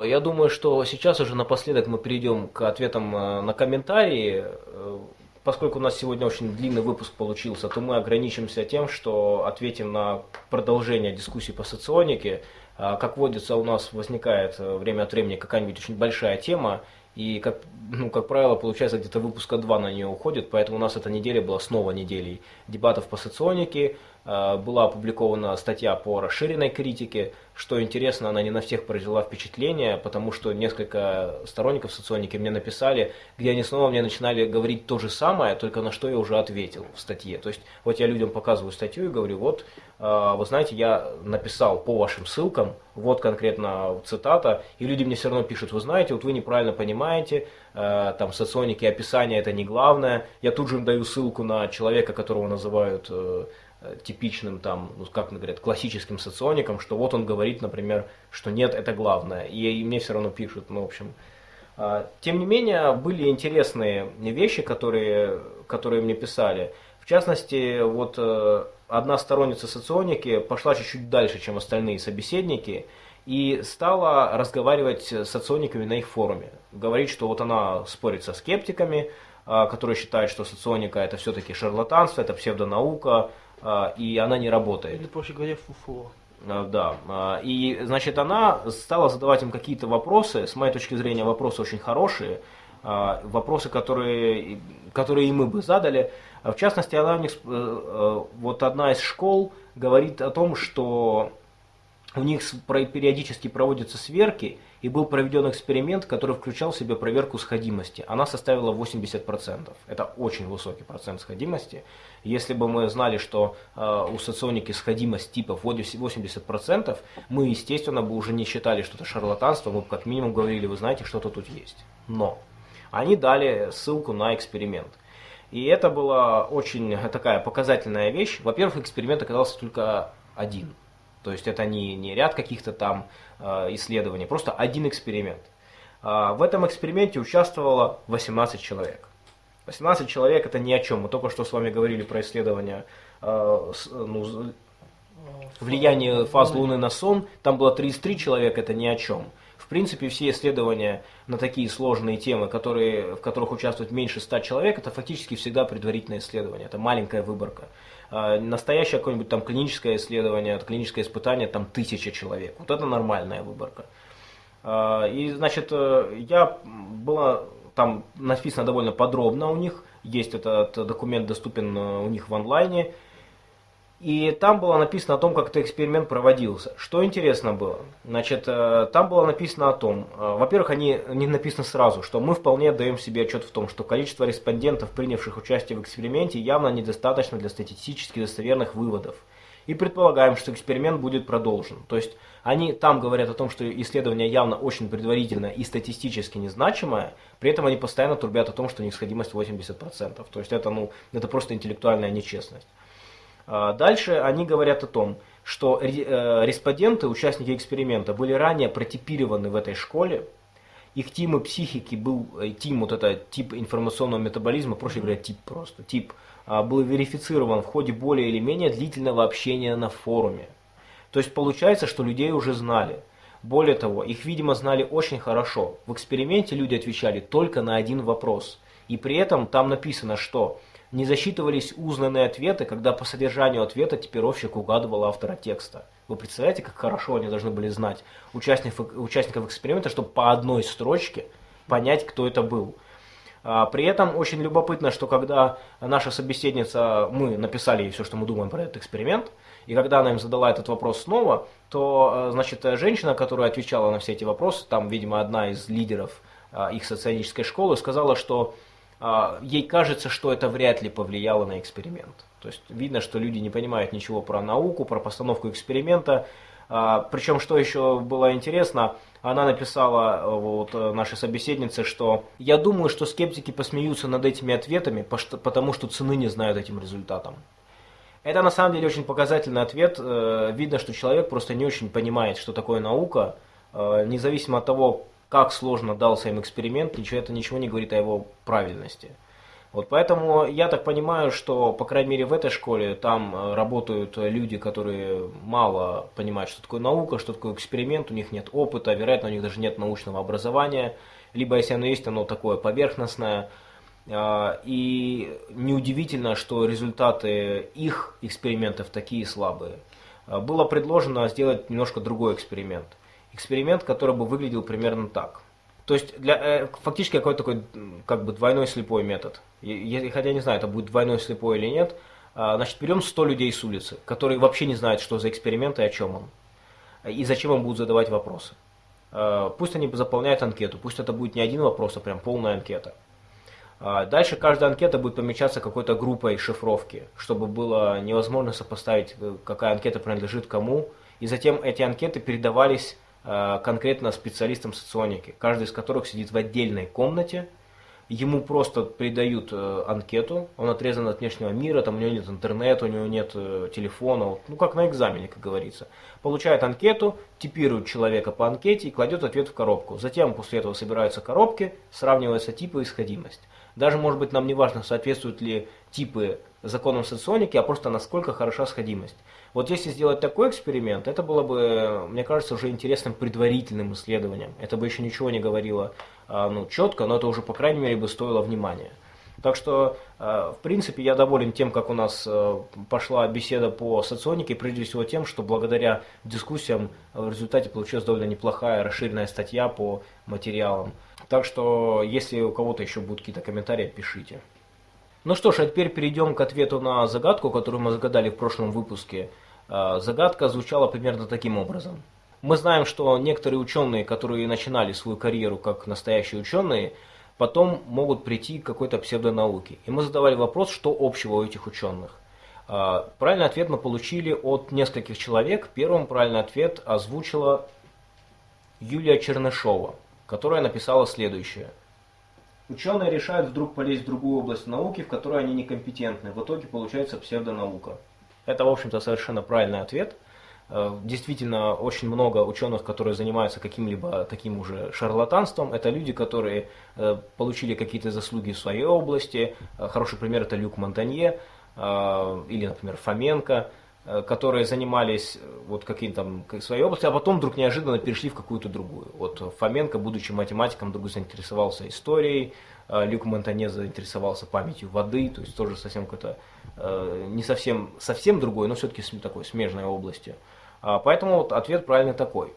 Я думаю, что сейчас уже напоследок мы перейдем к ответам э, на комментарии. Э, поскольку у нас сегодня очень длинный выпуск получился, то мы ограничимся тем, что ответим на продолжение дискуссии по соционике. Э, как водится, у нас возникает время от времени какая-нибудь очень большая тема, и, как, ну, как правило, получается, где-то выпуска два на нее уходит, поэтому у нас эта неделя была снова неделей дебатов по соционике, была опубликована статья по расширенной критике, что интересно, она не на всех произвела впечатление, потому что несколько сторонников соционики мне написали, где они снова мне начинали говорить то же самое, только на что я уже ответил в статье. То есть вот я людям показываю статью и говорю, вот, э, вы знаете, я написал по вашим ссылкам, вот конкретно цитата, и люди мне все равно пишут, вы знаете, вот вы неправильно понимаете, э, там соционики описание это не главное. Я тут же им даю ссылку на человека, которого называют э, Э, типичным там, ну, как говорят, классическим социоником, что вот он говорит, например, что нет, это главное. И, и мне все равно пишут, ну, в общем. А, тем не менее, были интересные вещи, которые, которые мне писали. В частности, вот э, одна сторонница соционики пошла чуть-чуть дальше, чем остальные собеседники, и стала разговаривать с социониками на их форуме. Говорит, что вот она спорит со скептиками, а, которые считают, что соционика это все-таки шарлатанство, это псевдонаука, и она не работает. Или, проще говоря, фуфло. А, да, а, и, значит, она стала задавать им какие-то вопросы, с моей точки зрения, вопросы очень хорошие, вопросы, которые, которые и мы бы задали. В частности, она у них, э, э, вот одна из школ говорит о том, что у них периодически проводятся сверки, и был проведен эксперимент, который включал в себя проверку сходимости. Она составила 80%. Это очень высокий процент сходимости. Если бы мы знали, что э, у соционики сходимость типов 80%, мы, естественно, бы уже не считали, что это шарлатанство, мы бы как минимум говорили, вы знаете, что-то тут есть. Но они дали ссылку на эксперимент. И это была очень такая показательная вещь. Во-первых, эксперимент оказался только один – то есть это не, не ряд каких-то там э, исследований, просто один эксперимент. Э, в этом эксперименте участвовало 18 человек. 18 человек это ни о чем. Мы только что с вами говорили про исследование э, с, ну, влияние фаз Луны на сон. Там было 33 человека, это ни о чем. В принципе, все исследования на такие сложные темы, которые, в которых участвует меньше 100 человек, это фактически всегда предварительное исследование. Это маленькая выборка. А, настоящее какое-нибудь там клиническое исследование, клиническое испытание, там тысяча человек. Вот это нормальная выборка. А, и, значит, э, я была там написано довольно подробно у них, есть этот документ доступен э, у них в онлайне, и там было написано о том, как этот эксперимент проводился. Что интересно было? Значит, э, там было написано о том, э, во-первых, они не написано сразу, что мы вполне даем себе отчет в том, что количество респондентов, принявших участие в эксперименте, явно недостаточно для статистически достоверных выводов. И предполагаем, что эксперимент будет продолжен. То есть они там говорят о том, что исследование явно очень предварительное и статистически незначимое, при этом они постоянно трубят о том, что неисходимость 80%. То есть это, ну, это просто интеллектуальная нечестность. А, дальше они говорят о том, что э, респонденты, участники эксперимента, были ранее протипированы в этой школе, их тимы психики был, э, тим, вот это тип информационного метаболизма, проще говоря, тип просто, тип, а, был верифицирован в ходе более или менее длительного общения на форуме. То есть получается, что людей уже знали. Более того, их, видимо, знали очень хорошо. В эксперименте люди отвечали только на один вопрос. И при этом там написано, что не засчитывались узнанные ответы, когда по содержанию ответа типировщик угадывал автора текста. Вы представляете, как хорошо они должны были знать участников, участников эксперимента, чтобы по одной строчке понять, кто это был. А, при этом очень любопытно, что когда наша собеседница, мы написали ей все, что мы думаем про этот эксперимент, и когда она им задала этот вопрос снова, то, а, значит, женщина, которая отвечала на все эти вопросы, там, видимо, одна из лидеров а, их социологической школы, сказала, что ей кажется, что это вряд ли повлияло на эксперимент. То есть видно, что люди не понимают ничего про науку, про постановку эксперимента. А, причем, что еще было интересно, она написала э, вот э, нашей собеседнице, что я думаю, что скептики посмеются над этими ответами, потому что цены не знают этим результатом. Это на самом деле очень показательный ответ. Э, видно, что человек просто не очень понимает, что такое наука, независимо от того, как сложно дался им эксперимент, ничего, это ничего не говорит о его правильности. Вот поэтому я так понимаю, что, по крайней мере, в этой школе там э, работают люди, которые мало понимают, что такое наука, что такое эксперимент, у них нет опыта, вероятно, у них даже нет научного образования, либо если оно есть, оно такое поверхностное. А, и неудивительно, что результаты их экспериментов такие слабые. А, было предложено сделать немножко другой эксперимент. Эксперимент, который бы выглядел примерно так – то есть для, э, фактически какой-то такой как бы двойной слепой метод. Я, хотя не знаю, это будет двойной слепой или нет. А, значит, берем 100 людей с улицы, которые вообще не знают, что за эксперимент и о чем он. И зачем им будут задавать вопросы. А, пусть они заполняют анкету, пусть это будет не один вопрос, а прям полная анкета. А, дальше каждая анкета будет помечаться какой-то группой шифровки, чтобы было невозможно сопоставить, э, какая анкета принадлежит кому. И затем эти анкеты передавались конкретно специалистам соционики, каждый из которых сидит в отдельной комнате, ему просто придают э, анкету, он отрезан от внешнего мира, там у него нет интернета, у него нет э, телефона, ну как на экзамене, как говорится. Получает анкету, типирует человека по анкете и кладет ответ в коробку. Затем после этого собираются коробки, сравниваются типы и сходимость. Даже, может быть, нам не важно, соответствуют ли типы законам соционики, а просто насколько хороша сходимость. Вот если сделать такой эксперимент, это было бы, мне кажется, уже интересным предварительным исследованием. Это бы еще ничего не говорило а, ну, четко, но это уже, по крайней мере, бы стоило внимания. Так что, а, в принципе, я доволен тем, как у нас а, пошла беседа по соционике, прежде всего тем, что благодаря дискуссиям в результате получилась довольно неплохая расширенная статья по материалам. Так что, если у кого-то еще будут какие-то комментарии, пишите. Ну что ж, а теперь перейдем к ответу на загадку, которую мы загадали в прошлом выпуске. А, загадка звучала примерно таким образом. Мы знаем, что некоторые ученые, которые начинали свою карьеру как настоящие ученые, потом могут прийти к какой-то псевдонауке. И мы задавали вопрос, что общего у этих ученых. А, правильный ответ мы получили от нескольких человек. Первым правильный ответ озвучила Юлия Чернышова, которая написала следующее – Ученые решают вдруг полезть в другую область науки, в которой они некомпетентны. В итоге получается псевдонаука. Это, в общем-то, совершенно правильный ответ. Э, действительно, очень много ученых, которые занимаются каким-либо таким уже шарлатанством, это люди, которые э, получили какие-то заслуги в своей области. Э, хороший пример это Люк Монтанье или, например, Фоменко. Которые занимались вот каким-то своей области, а потом вдруг неожиданно перешли в какую-то другую. Вот Фоменко, будучи математиком, вдруг заинтересовался историей, Люк Монтане заинтересовался памятью воды, то есть тоже совсем какой-то, не совсем, совсем другой, но все-таки такой смежной области. А, поэтому вот ответ правильно такой.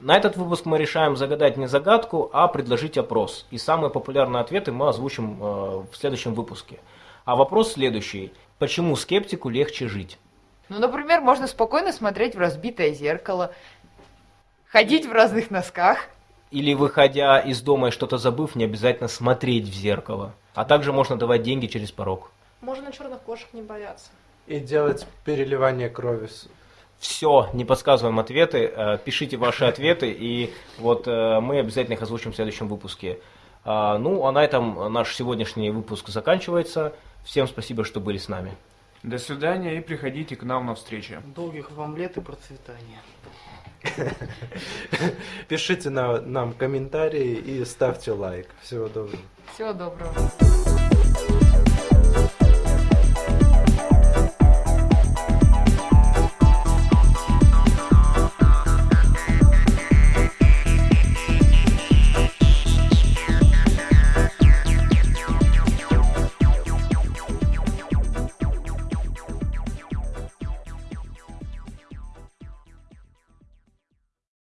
На этот выпуск мы решаем загадать не загадку, а предложить опрос. И самые популярные ответы мы озвучим в следующем выпуске. А вопрос следующий. Почему скептику легче жить? Ну, например, можно спокойно смотреть в разбитое зеркало, ходить в разных носках. Или, выходя из дома и что-то забыв, не обязательно смотреть в зеркало. А также можно давать деньги через порог. Можно черных кошек не бояться. И делать переливание крови. Все, не подсказываем ответы. Э, пишите ваши ответы, и вот э, мы обязательно их озвучим в следующем выпуске. А, ну, а на этом наш сегодняшний выпуск заканчивается. Всем спасибо, что были с нами. До свидания и приходите к нам на встречи. Долгих вам лет и процветания. Пишите на, нам комментарии и ставьте лайк. Всего доброго. Всего доброго.